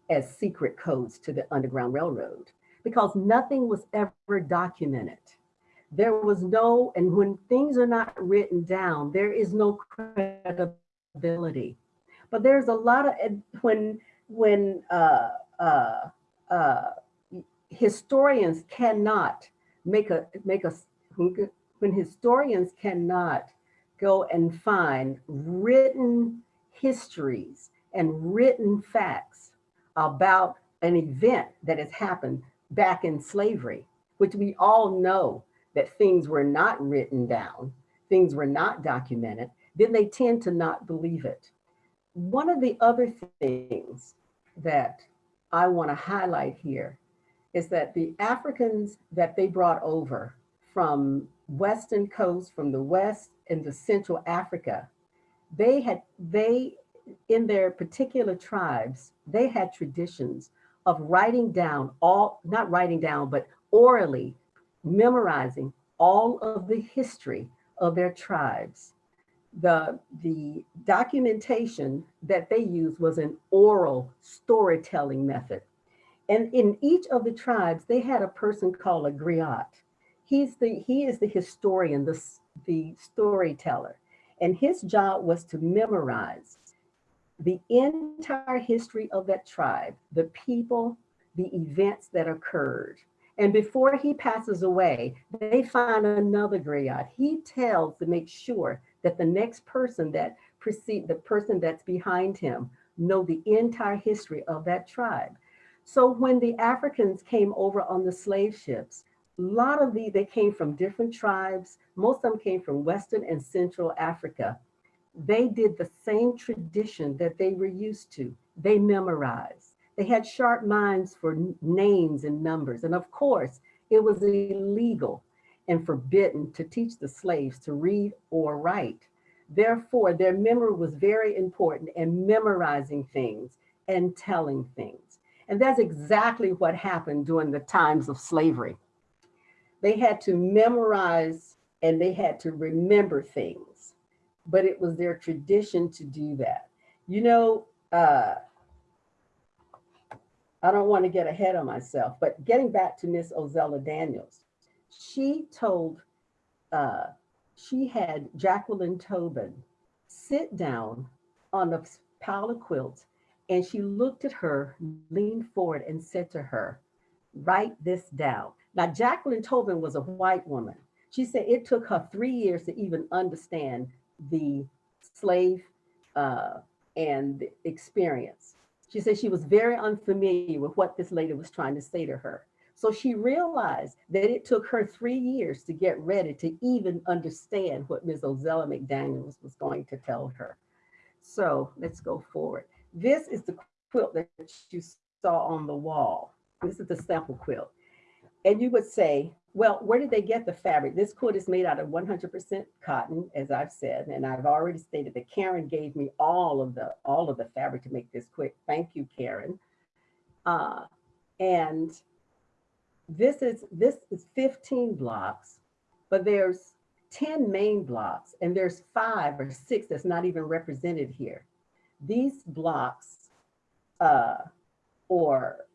as secret codes to the Underground Railroad because nothing was ever documented. There was no, and when things are not written down, there is no credibility. But there's a lot of, when, when uh, uh, uh, historians cannot make a, make a, when historians cannot go and find written histories and written facts about an event that has happened back in slavery, which we all know that things were not written down, things were not documented, then they tend to not believe it. One of the other things that I want to highlight here is that the Africans that they brought over from Western coast, from the West and the Central Africa, they had, they in their particular tribes, they had traditions of writing down all, not writing down, but orally memorizing all of the history of their tribes. The, the documentation that they used was an oral storytelling method. And in each of the tribes, they had a person called a griot. He's the, he is the historian, the, the storyteller. And his job was to memorize the entire history of that tribe, the people, the events that occurred. And before he passes away, they find another griot. He tells to make sure that the next person that precede the person that's behind him know the entire history of that tribe. So when the Africans came over on the slave ships, a lot of the, they came from different tribes. Most of them came from Western and Central Africa. They did the same tradition that they were used to. They memorized. They had sharp minds for names and numbers. And of course, it was illegal and forbidden to teach the slaves to read or write. Therefore, their memory was very important in memorizing things and telling things. And that's exactly what happened during the times of slavery. They had to memorize and they had to remember things, but it was their tradition to do that. You know, uh, I don't want to get ahead of myself, but getting back to Miss Ozella Daniels, she told, uh, she had Jacqueline Tobin sit down on a pile of quilts and she looked at her, leaned forward and said to her, write this down. Now, Jacqueline Tobin was a white woman. She said it took her three years to even understand the slave uh, and experience. She said she was very unfamiliar with what this lady was trying to say to her. So she realized that it took her three years to get ready to even understand what Ms. Ozella McDaniels was going to tell her. So let's go forward. This is the quilt that you saw on the wall. This is the sample quilt. And you would say, well, where did they get the fabric? This quilt is made out of 100% cotton, as I've said, and I've already stated that Karen gave me all of the all of the fabric to make this quick. Thank you, Karen. Uh, and this is this is 15 blocks, but there's 10 main blocks, and there's five or six that's not even represented here. These blocks, uh, or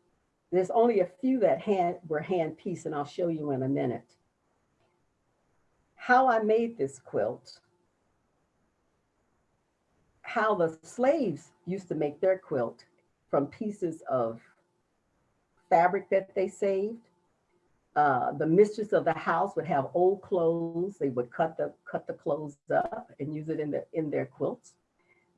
there's only a few that hand, were hand pieced, and I'll show you in a minute. How I made this quilt, how the slaves used to make their quilt from pieces of fabric that they saved. Uh, the mistress of the house would have old clothes. They would cut the cut the clothes up and use it in the in their quilts.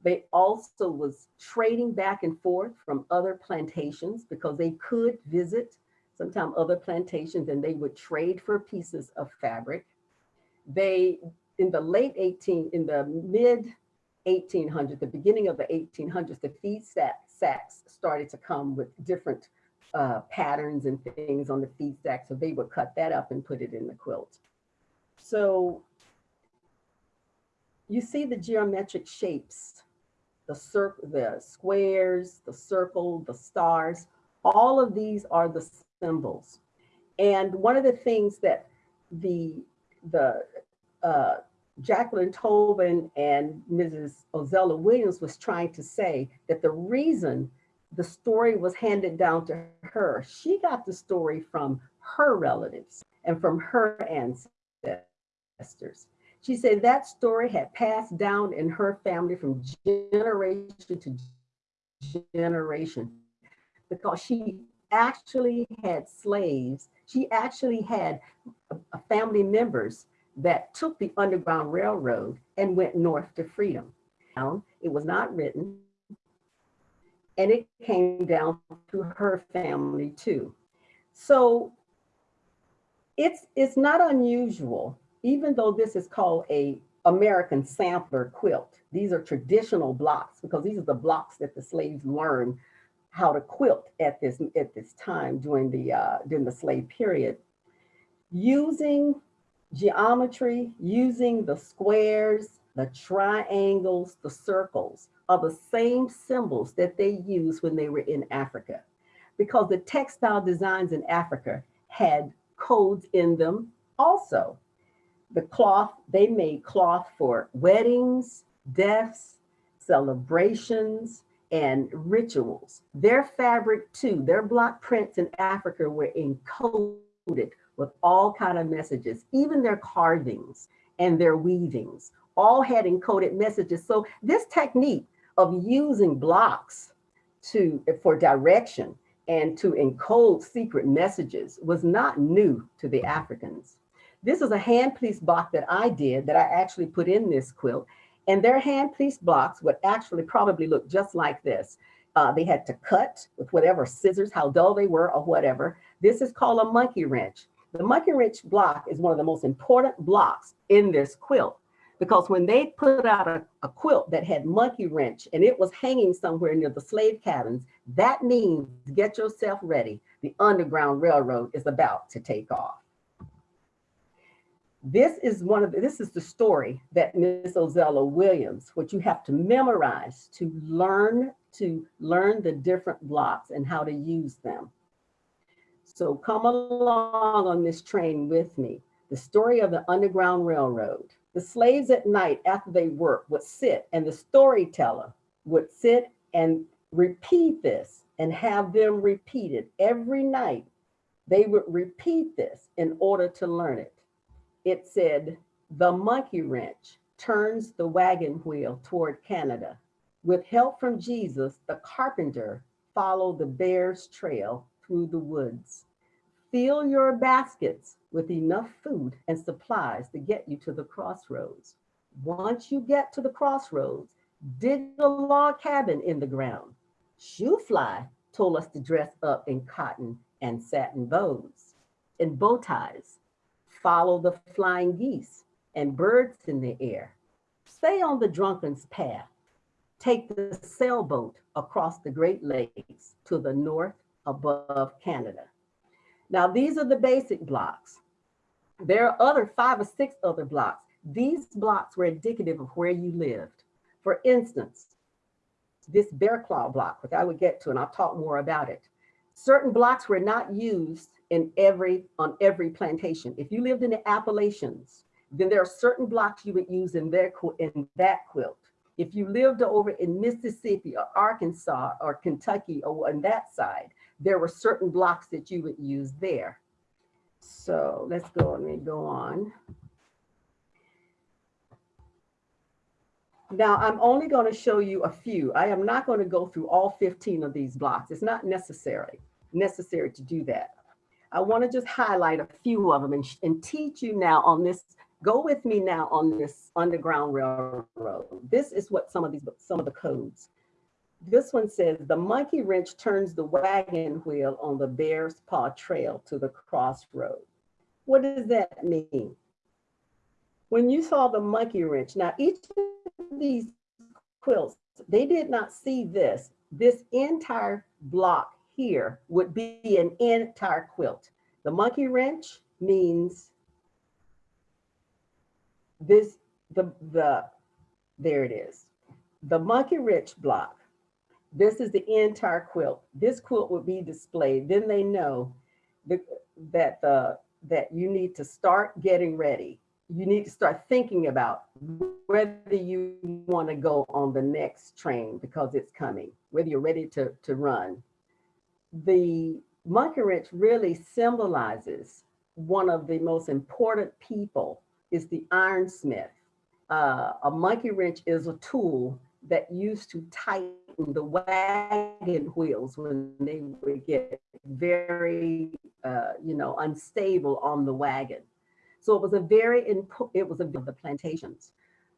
They also was trading back and forth from other plantations because they could visit sometimes other plantations and they would trade for pieces of fabric. They, in the late 18, in the mid 1800s, the beginning of the 1800s, the feed sack, sacks started to come with different uh, patterns and things on the feed sack. So they would cut that up and put it in the quilt. So you see the geometric shapes the circle, the squares, the circle, the stars, all of these are the symbols. And one of the things that the, the uh, Jacqueline Tobin and Mrs. Ozella Williams was trying to say that the reason the story was handed down to her, she got the story from her relatives and from her ancestors. She said that story had passed down in her family from generation to generation because she actually had slaves. She actually had family members that took the Underground Railroad and went north to freedom. It was not written, and it came down to her family too. So it's it's not unusual even though this is called a American sampler quilt, these are traditional blocks because these are the blocks that the slaves learned how to quilt at this at this time during the uh, during the slave period. Using geometry, using the squares, the triangles, the circles are the same symbols that they used when they were in Africa. Because the textile designs in Africa had codes in them also. The cloth, they made cloth for weddings, deaths, celebrations, and rituals. Their fabric too, their block prints in Africa were encoded with all kind of messages, even their carvings and their weavings all had encoded messages. So this technique of using blocks to for direction and to encode secret messages was not new to the Africans. This is a hand piece block that I did that I actually put in this quilt. And their hand piece blocks would actually probably look just like this. Uh, they had to cut with whatever scissors, how dull they were or whatever. This is called a monkey wrench. The monkey wrench block is one of the most important blocks in this quilt because when they put out a, a, quilt that had monkey wrench and it was hanging somewhere near the slave cabins, that means get yourself ready. The Underground Railroad is about to take off. This is one of the, this is the story that Miss Ozella Williams, what you have to memorize to learn to learn the different blocks and how to use them. So come along on this train with me. The story of the Underground Railroad. The slaves at night after they worked would sit and the storyteller would sit and repeat this and have them repeat it every night. They would repeat this in order to learn it. It said, the monkey wrench turns the wagon wheel toward Canada. With help from Jesus, the carpenter followed the bear's trail through the woods. Fill your baskets with enough food and supplies to get you to the crossroads. Once you get to the crossroads, dig a log cabin in the ground. Shoe Fly told us to dress up in cotton and satin bows and bow ties. Follow the flying geese and birds in the air. Stay on the drunken's path. Take the sailboat across the Great Lakes to the north above Canada. Now, these are the basic blocks. There are other five or six other blocks. These blocks were indicative of where you lived. For instance, this bear claw block, which I would get to, and I'll talk more about it. Certain blocks were not used in every on every plantation. If you lived in the Appalachians, then there are certain blocks you would use in their in that quilt. If you lived over in Mississippi or Arkansas or Kentucky or on that side, there were certain blocks that you would use there. So let's go, let me go on. Now I'm only going to show you a few. I am not going to go through all 15 of these blocks. It's not necessary, necessary to do that. I want to just highlight a few of them and, and teach you now on this. Go with me now on this Underground Railroad. This is what some of these, some of the codes. This one says the monkey wrench turns the wagon wheel on the bear's paw trail to the crossroad. What does that mean? When you saw the monkey wrench, now each of these quilts, they did not see this. This entire block here would be an entire quilt. The monkey wrench means this, the, the, there it is. The monkey wrench block this is the entire quilt. This quilt would be displayed. Then they know that, that, the, that you need to start getting ready. You need to start thinking about whether you want to go on the next train because it's coming, whether you're ready to, to run. The monkey wrench really symbolizes one of the most important people is the ironsmith. Uh, a monkey wrench is a tool that used to tighten the wagon wheels when they would get very, uh, you know, unstable on the wagon. So it was a very, it was a the plantations.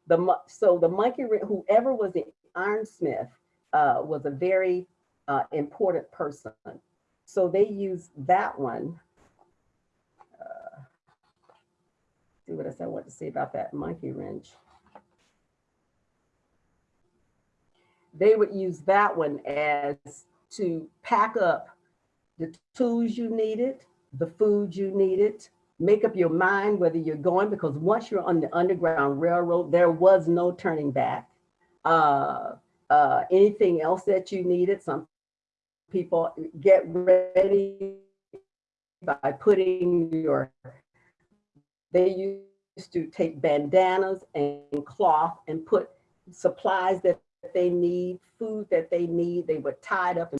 The so the monkey, wrench, whoever was the ironsmith, uh, was a very uh, important person. So they use that one. Uh, see what else I want to say about that monkey wrench. they would use that one as to pack up the tools you needed, the food you needed, make up your mind whether you're going, because once you're on the Underground Railroad, there was no turning back. Uh, uh, anything else that you needed, some people get ready by putting your, they used to take bandanas and cloth and put supplies that they need, food that they need, they were tied up.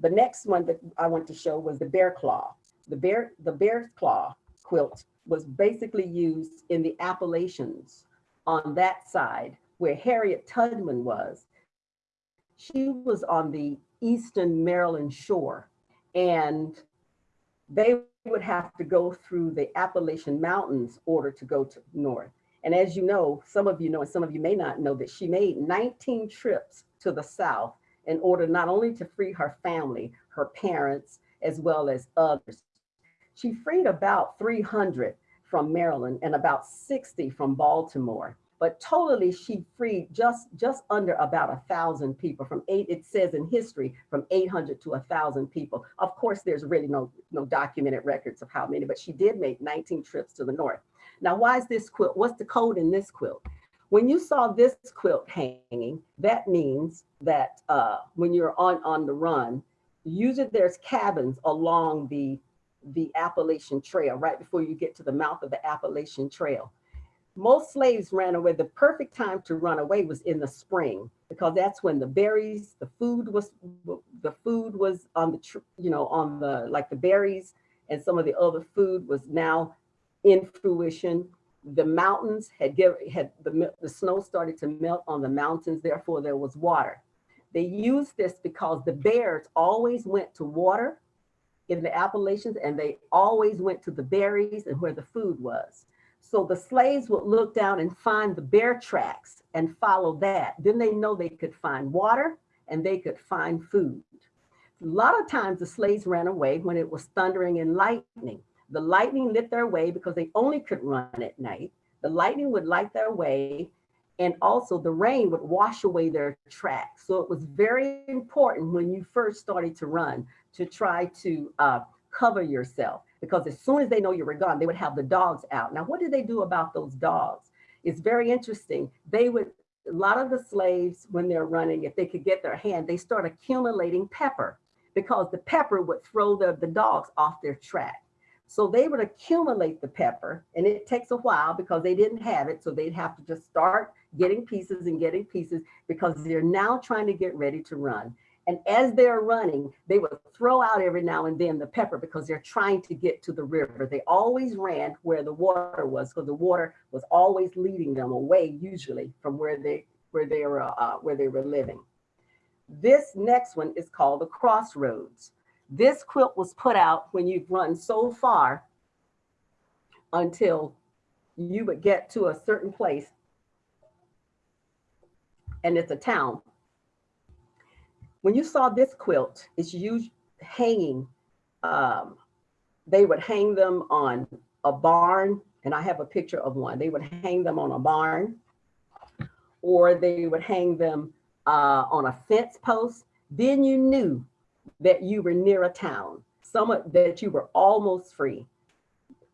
The next one that I want to show was the bear claw. The bear, the bear claw quilt was basically used in the Appalachians on that side where Harriet Tubman was. She was on the eastern Maryland shore and they would have to go through the Appalachian Mountains order to go to north. And as you know, some of you know, and some of you may not know that she made 19 trips to the South in order not only to free her family, her parents, as well as others. She freed about 300 from Maryland and about 60 from Baltimore. But totally, she freed just, just under about a thousand people from eight, it says in history, from 800 to a thousand people. Of course, there's really no, no documented records of how many, but she did make 19 trips to the north. Now, why is this quilt? What's the code in this quilt? When you saw this quilt hanging, that means that uh, when you're on, on the run, usually there's cabins along the, the Appalachian Trail, right before you get to the mouth of the Appalachian Trail. Most slaves ran away. The perfect time to run away was in the spring because that's when the berries, the food was, the food was on the, you know, on the, like the berries and some of the other food was now in fruition. The mountains had given, had the, the snow started to melt on the mountains, therefore there was water. They used this because the bears always went to water in the Appalachians and they always went to the berries and where the food was. So the slaves would look down and find the bear tracks and follow that. Then they know they could find water and they could find food. A lot of times the slaves ran away when it was thundering and lightning. The lightning lit their way because they only could run at night. The lightning would light their way and also the rain would wash away their tracks. So it was very important when you first started to run to try to uh, cover yourself because as soon as they know you were gone, they would have the dogs out. Now, what did they do about those dogs? It's very interesting. They would, a lot of the slaves, when they're running, if they could get their hand, they start accumulating pepper because the pepper would throw the, the dogs off their track. So they would accumulate the pepper and it takes a while because they didn't have it. So they'd have to just start getting pieces and getting pieces because they're now trying to get ready to run. And as they're running, they would throw out every now and then the pepper because they're trying to get to the river. They always ran where the water was because the water was always leading them away, usually from where they where they were uh, where they were living. This next one is called the crossroads. This quilt was put out when you've run so far until you would get to a certain place and it's a town. When you saw this quilt, it's used hanging. Um, they would hang them on a barn, and I have a picture of one. They would hang them on a barn, or they would hang them uh, on a fence post. Then you knew that you were near a town, some that you were almost free.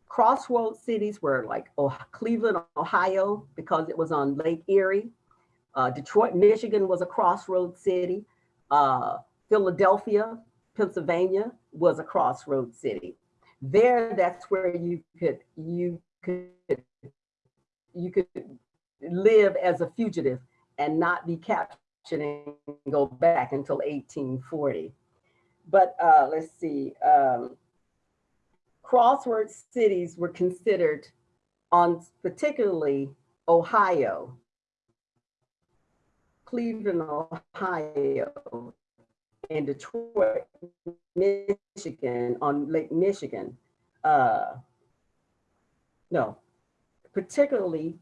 Crossroads cities were like oh, Cleveland, Ohio, because it was on Lake Erie. Uh, Detroit, Michigan was a crossroads city. Uh, Philadelphia, Pennsylvania was a crossroads city. There, that's where you could you could you could live as a fugitive and not be captured and go back until 1840. But uh, let's see, um, crossroads cities were considered on particularly Ohio, Cleveland, Ohio, and Detroit, Michigan, on Lake Michigan. Uh, no, particularly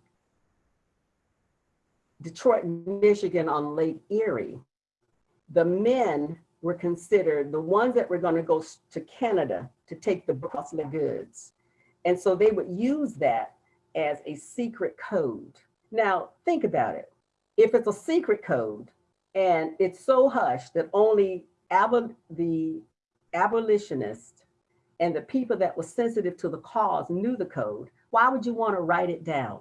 Detroit, Michigan on Lake Erie. The men were considered the ones that were going to go to Canada to take the costly goods. And so they would use that as a secret code. Now, think about it. If it's a secret code and it's so hushed that only the abolitionists and the people that were sensitive to the cause knew the code, why would you want to write it down?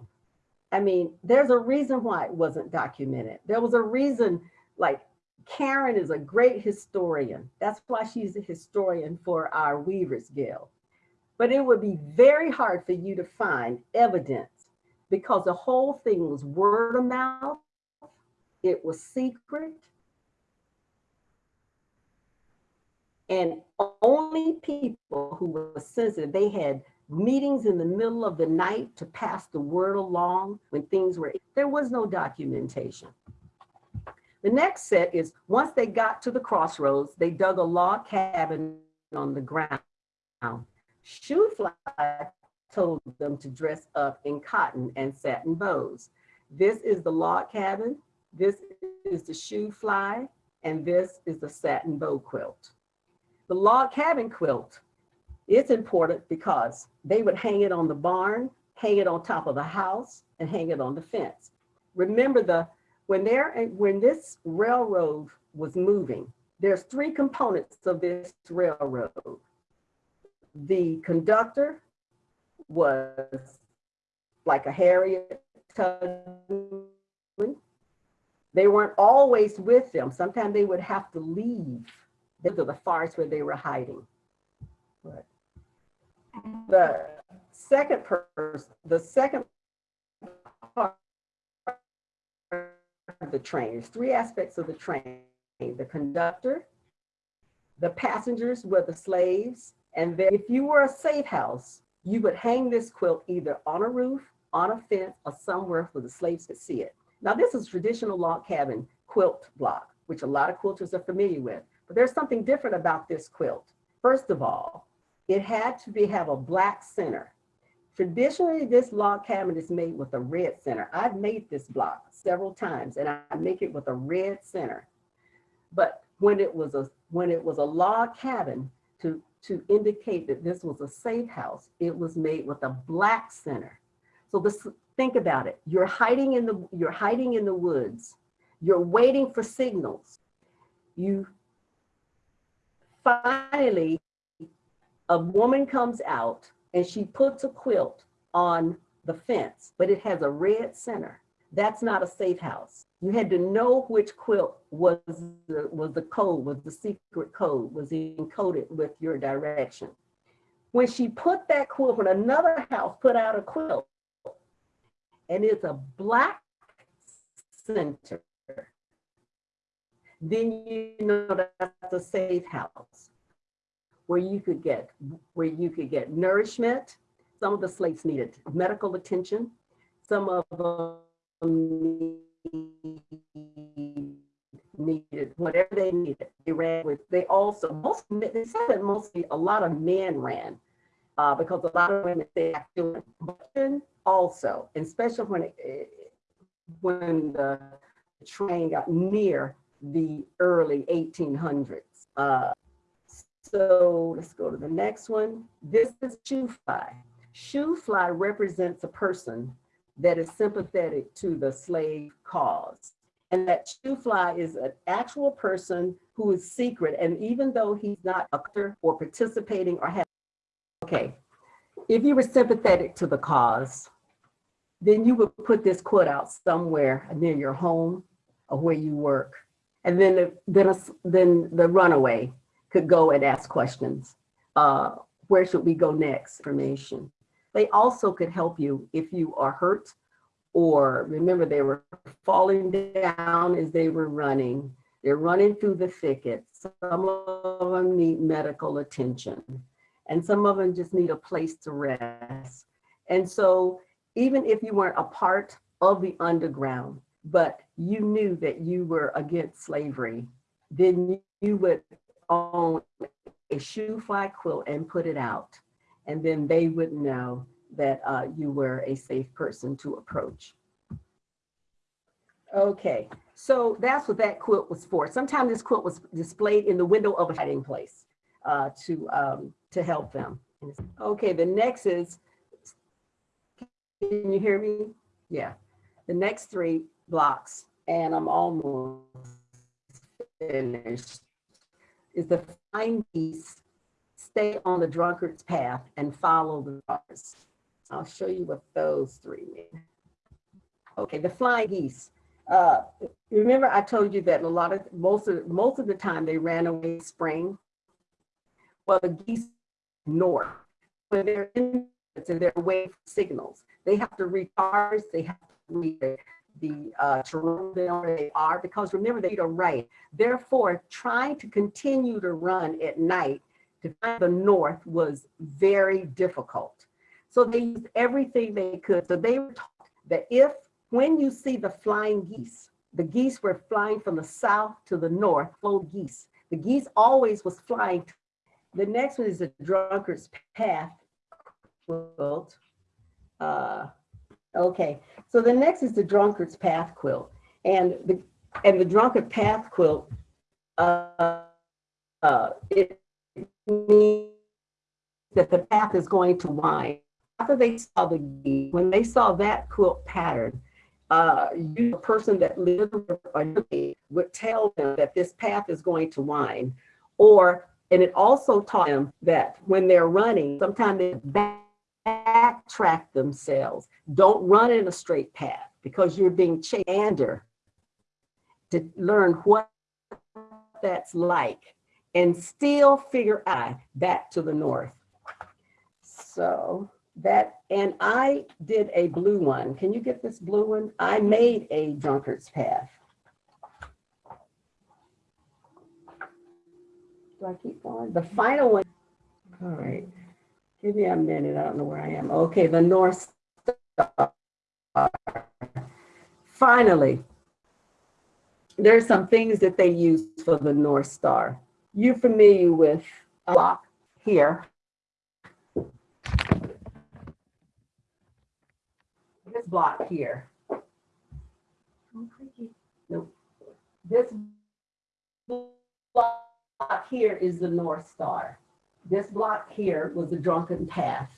I mean, there's a reason why it wasn't documented. There was a reason, like Karen is a great historian. That's why she's a historian for our Weavers Guild. But it would be very hard for you to find evidence because the whole thing was word of mouth. It was secret. And only people who were sensitive, they had meetings in the middle of the night to pass the word along when things were, there was no documentation. The next set is once they got to the crossroads, they dug a log cabin on the ground. Shoo Fly told them to dress up in cotton and satin bows. This is the log cabin, this is the shoo fly, and this is the satin bow quilt. The log cabin quilt, it's important because they would hang it on the barn, hang it on top of the house, and hang it on the fence. Remember the, when they're, when this railroad was moving, there's three components of this railroad. The conductor was like a Harriet Tubman. They weren't always with them. Sometimes they would have to leave to the forest where they were hiding. The second person, the second part of the train, there's three aspects of the train, the conductor, the passengers were the slaves, and then if you were a safe house, you would hang this quilt either on a roof, on a fence, or somewhere where the slaves could see it. Now this is traditional log cabin quilt block, which a lot of quilters are familiar with. But there's something different about this quilt. First of all, it had to be have a black center. Traditionally, this log cabin is made with a red center. I've made this block several times and I make it with a red center. But when it was a when it was a log cabin to, to indicate that this was a safe house, it was made with a black center. So this think about it. You're hiding in the you're hiding in the woods. You're waiting for signals. You finally a woman comes out and she puts a quilt on the fence, but it has a red center. That's not a safe house. You had to know which quilt was the, was the code, was the secret code, was encoded with your direction. When she put that quilt, when another house put out a quilt, and it's a black center, then you know that's a safe house where you could get where you could get nourishment. Some of the slaves needed medical attention. Some of them needed whatever they needed. They ran with. They also most they said that mostly a lot of men ran uh, because a lot of women they actually also, especially when it, when the train got near the early 1800s. Uh, so let's go to the next one. This is shoo fly. Shoo fly represents a person that is sympathetic to the slave cause. And that shoo fly is an actual person who is secret. And even though he's not a or participating or have, okay, if you were sympathetic to the cause, then you would put this quote out somewhere near your home or where you work. And then, the, then, a, then the runaway could go and ask questions. Uh, where should we go next? Information. They also could help you if you are hurt or remember they were falling down as they were running. They're running through the thicket. Some of them need medical attention and some of them just need a place to rest. And so even if you weren't a part of the underground, but you knew that you were against slavery, then you would own a shoo fly quilt and put it out. And then they would know that uh, you were a safe person to approach. Okay, so that's what that quilt was for. Sometimes this quilt was displayed in the window of a hiding place uh, to, um, to help them. Okay, the next is, can you hear me? Yeah, the next three blocks, and I'm almost finished, is the flying geese stay on the drunkard's path and follow the stars. I'll show you what those three mean. Okay, the flying geese. Uh, remember I told you that a lot of, most of, most of the time they ran away spring. Well, the geese north, when they're in, so they're away signals. They have to read recharge, they have to read the, uh, terrain where they are, because remember, they don't right. Therefore, trying to continue to run at night to find the north was very difficult. So they used everything they could. So they were taught that if, when you see the flying geese, the geese were flying from the south to the north, flow geese. The geese always was flying. The next one is the drunkard's path quilt. Uh, okay, so the next is the drunkard's path quilt. And the, and the drunkard path quilt, uh, uh, it means that the path is going to wind. After they saw the, when they saw that quilt pattern, uh, you, the person that lived would tell them that this path is going to wind. Or, and it also taught them that when they're running, sometimes they backtrack themselves. Don't run in a straight path because you're being chander to learn what that's like and still figure out back to the north. So that, and I did a blue one. Can you get this blue one? I made a drunkard's path. Do I keep going? The final one. All right. Give me a minute. I don't know where I am. Okay, the North Star. Finally, there's some things that they use for the North Star. You're familiar with a block here. This block here. Nope. This block here is the North Star. This block here was the drunken path.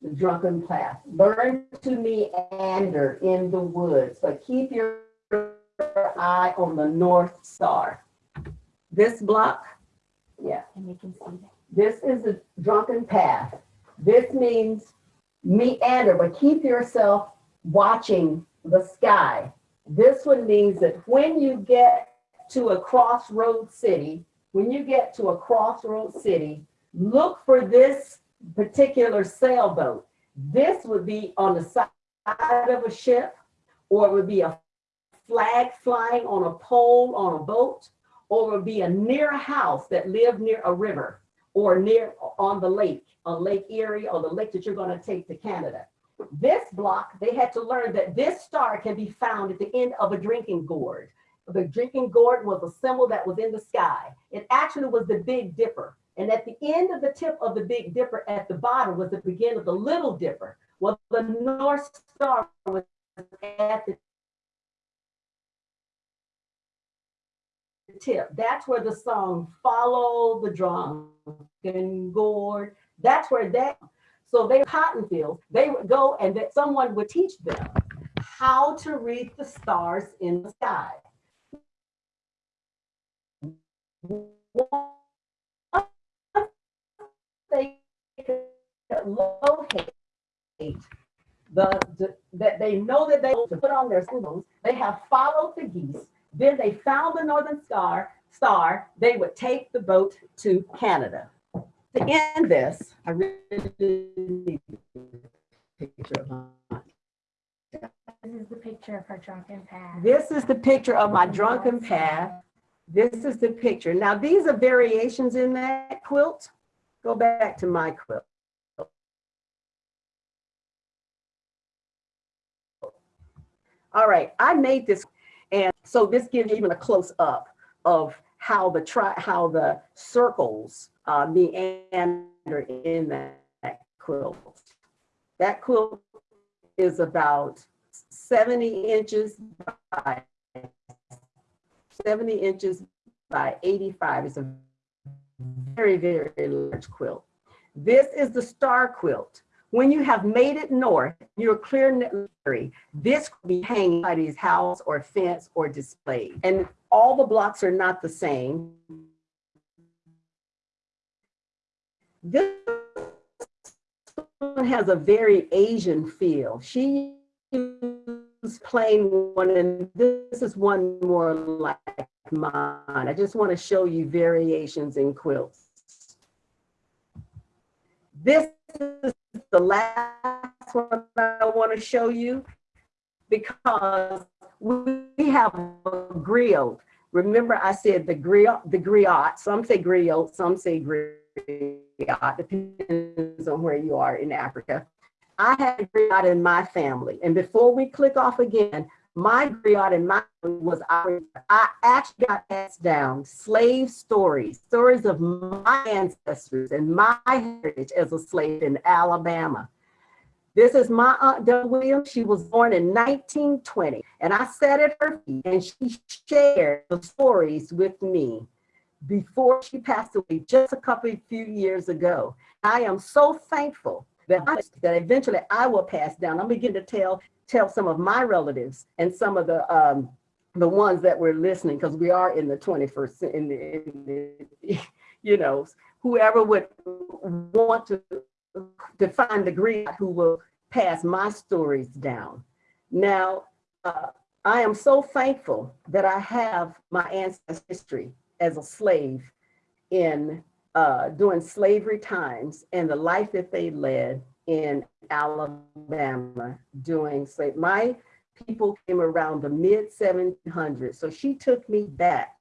The drunken path. Learn to meander in the woods, but keep your eye on the North Star. This block, yeah. And you can see that. This is the drunken path. This means meander, but keep yourself watching the sky. This one means that when you get to a crossroad city, when you get to a crossroad city, look for this particular sailboat. This would be on the side of a ship, or it would be a flag flying on a pole on a boat, or it would be a near a house that lived near a river or near on the lake, on Lake Erie or the lake that you're going to take to Canada. This block, they had to learn that this star can be found at the end of a drinking gourd. The drinking gourd was a symbol that was in the sky. It actually was the Big Dipper. And at the end of the tip of the Big Dipper at the bottom was the beginning of the Little Dipper. Well, the North Star was at the tip. That's where the song Follow the Drinking Gourd, that's where that, so they cotton fields, they would go and that someone would teach them how to read the stars in the sky. They could locate the, the- that they know that they to put on their symbols, they have followed the geese, then they found the northern star, star, they would take the boat to Canada. To end this, I really need a picture of my This is the picture of her drunken path. This is the picture of my drunken path. This is the picture. Now, these are variations in that quilt. Go back to my quilt. All right, I made this, and so this gives you even a close up of how the tri how the circles uh, meander in that quilt. That quilt is about 70 inches by 70 inches by 85. It's a very, very large quilt. This is the star quilt. When you have made it north, you're clear this could be hanging by his house or fence or displayed. And all the blocks are not the same. This one has a very Asian feel. She plain one, and this is one more like mine. I just want to show you variations in quilts. This is the last one I want to show you because we have a griot. Remember I said the griot, the griot, some say griot, some say griot, depends on where you are in Africa. I had a griot in my family. And before we click off again, my griot in my was our, I actually got passed down slave stories, stories of my ancestors and my heritage as a slave in Alabama. This is my Aunt Del Williams. She was born in 1920, and I sat at her feet and she shared the stories with me before she passed away just a couple of few years ago. I am so thankful that, that eventually I will pass down. I'm beginning to tell tell some of my relatives and some of the um, the ones that were listening because we are in the 21st cen- in the, in the you know whoever would want to the great who will pass my stories down. Now, uh, I am so thankful that I have my ancestry as a slave in uh, during slavery times and the life that they led in Alabama during slave. My people came around the mid 1700s, so she took me back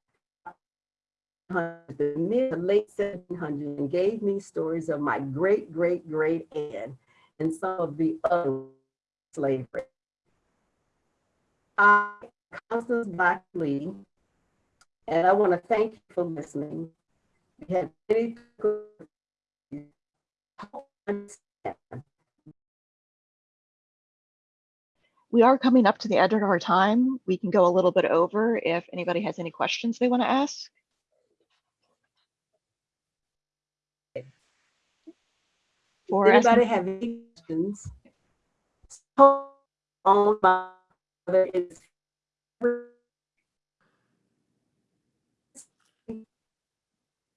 the mid to late 1700s and gave me stories of my great great great aunt and some of the other slavery. I, Constance Blackley, and I want to thank you for listening. We had We are coming up to the end of our time. We can go a little bit over if anybody has any questions they want to ask. Or Anybody have any questions? On my, whether it's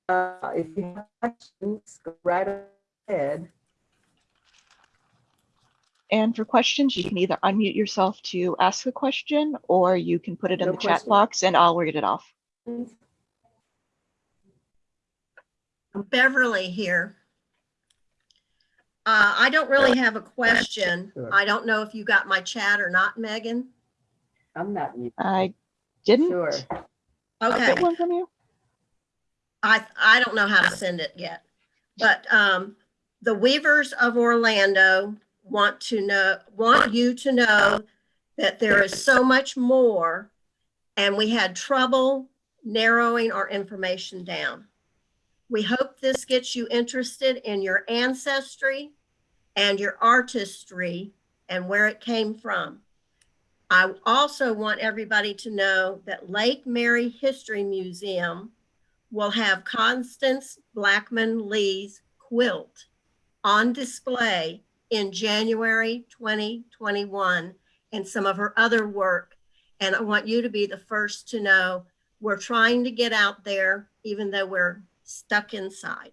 Uh, if you have questions, go right ahead. And for questions, you can either unmute yourself to ask a question or you can put it in No the chat box and I'll read it off. Beverly here. Uh, I don't really have a question. Sure. I don't know if you got my chat or not, Megan. I'm not you. I didn't Sure. Okay, get one from you. I, I don't know how to send it yet. But, um, the Weavers of Orlando want to know, want you to know that there is so much more and we had trouble narrowing our information down. We hope this gets you interested in your ancestry and your artistry and where it came from. I also want everybody to know that Lake Mary History Museum will have Constance Blackman Lee's quilt on display in January 2021 and some of her other work. And I want you to be the first to know we're trying to get out there, even though we're stuck inside.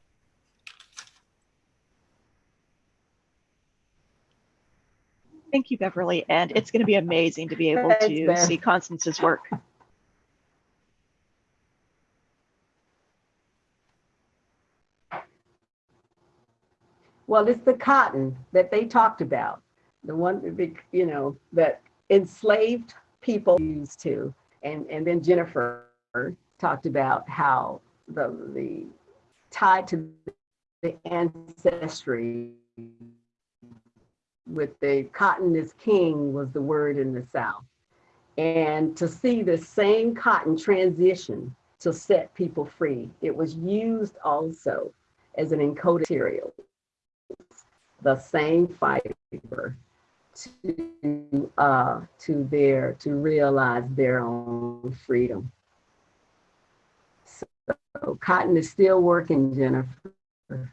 Thank you, Beverly. And it's going to be amazing to be able Thanks, to Bev. see Constance's work. Well, it's the cotton that they talked about, the one, you know, that enslaved people used to. And, and then Jennifer talked about how the, the tied to the ancestry with the cotton is king was the word in the South. And to see the same cotton transition to set people free, it was used also as an encoded material the same fiber to uh to their to realize their own freedom. So cotton is still working jennifer.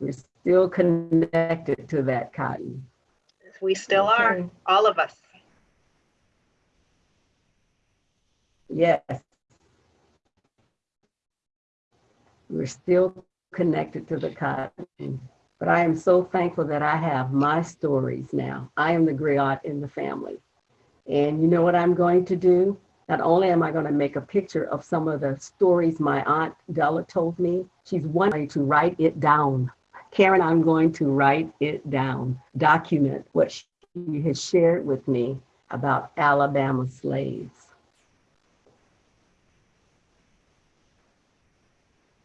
We're still connected to that cotton. We still are, all of us. yes. We're still connected to the cotton. But I am so thankful that I have my stories now. I am the griot in the family. And you know what I'm going to do? Not only am I going to make a picture of some of the stories my aunt Della told me, she's wanting to write it down. Karen, I'm going to write it down, document what she has shared with me about Alabama slaves.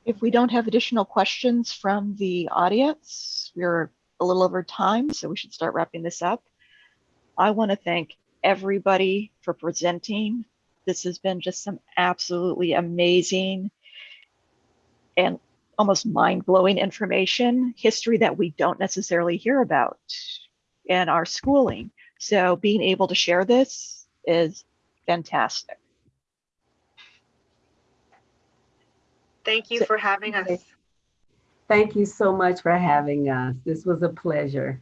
If we don't have additional questions from the audience, we're a little over time, so we should start wrapping this up. I want to thank everybody for presenting. This has been just some absolutely amazing and almost mind-blowing information, history that we don't necessarily hear about in our schooling. So being able to share this is fantastic. Thank you for having us. Thank you so much for having us. This was a pleasure.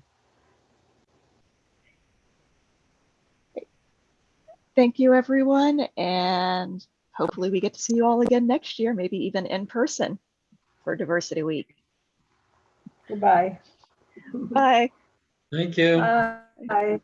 Thank you, everyone, and hopefully we get to see you all again next year, maybe even in person for Diversity Week. Goodbye. Bye. Thank you. Bye.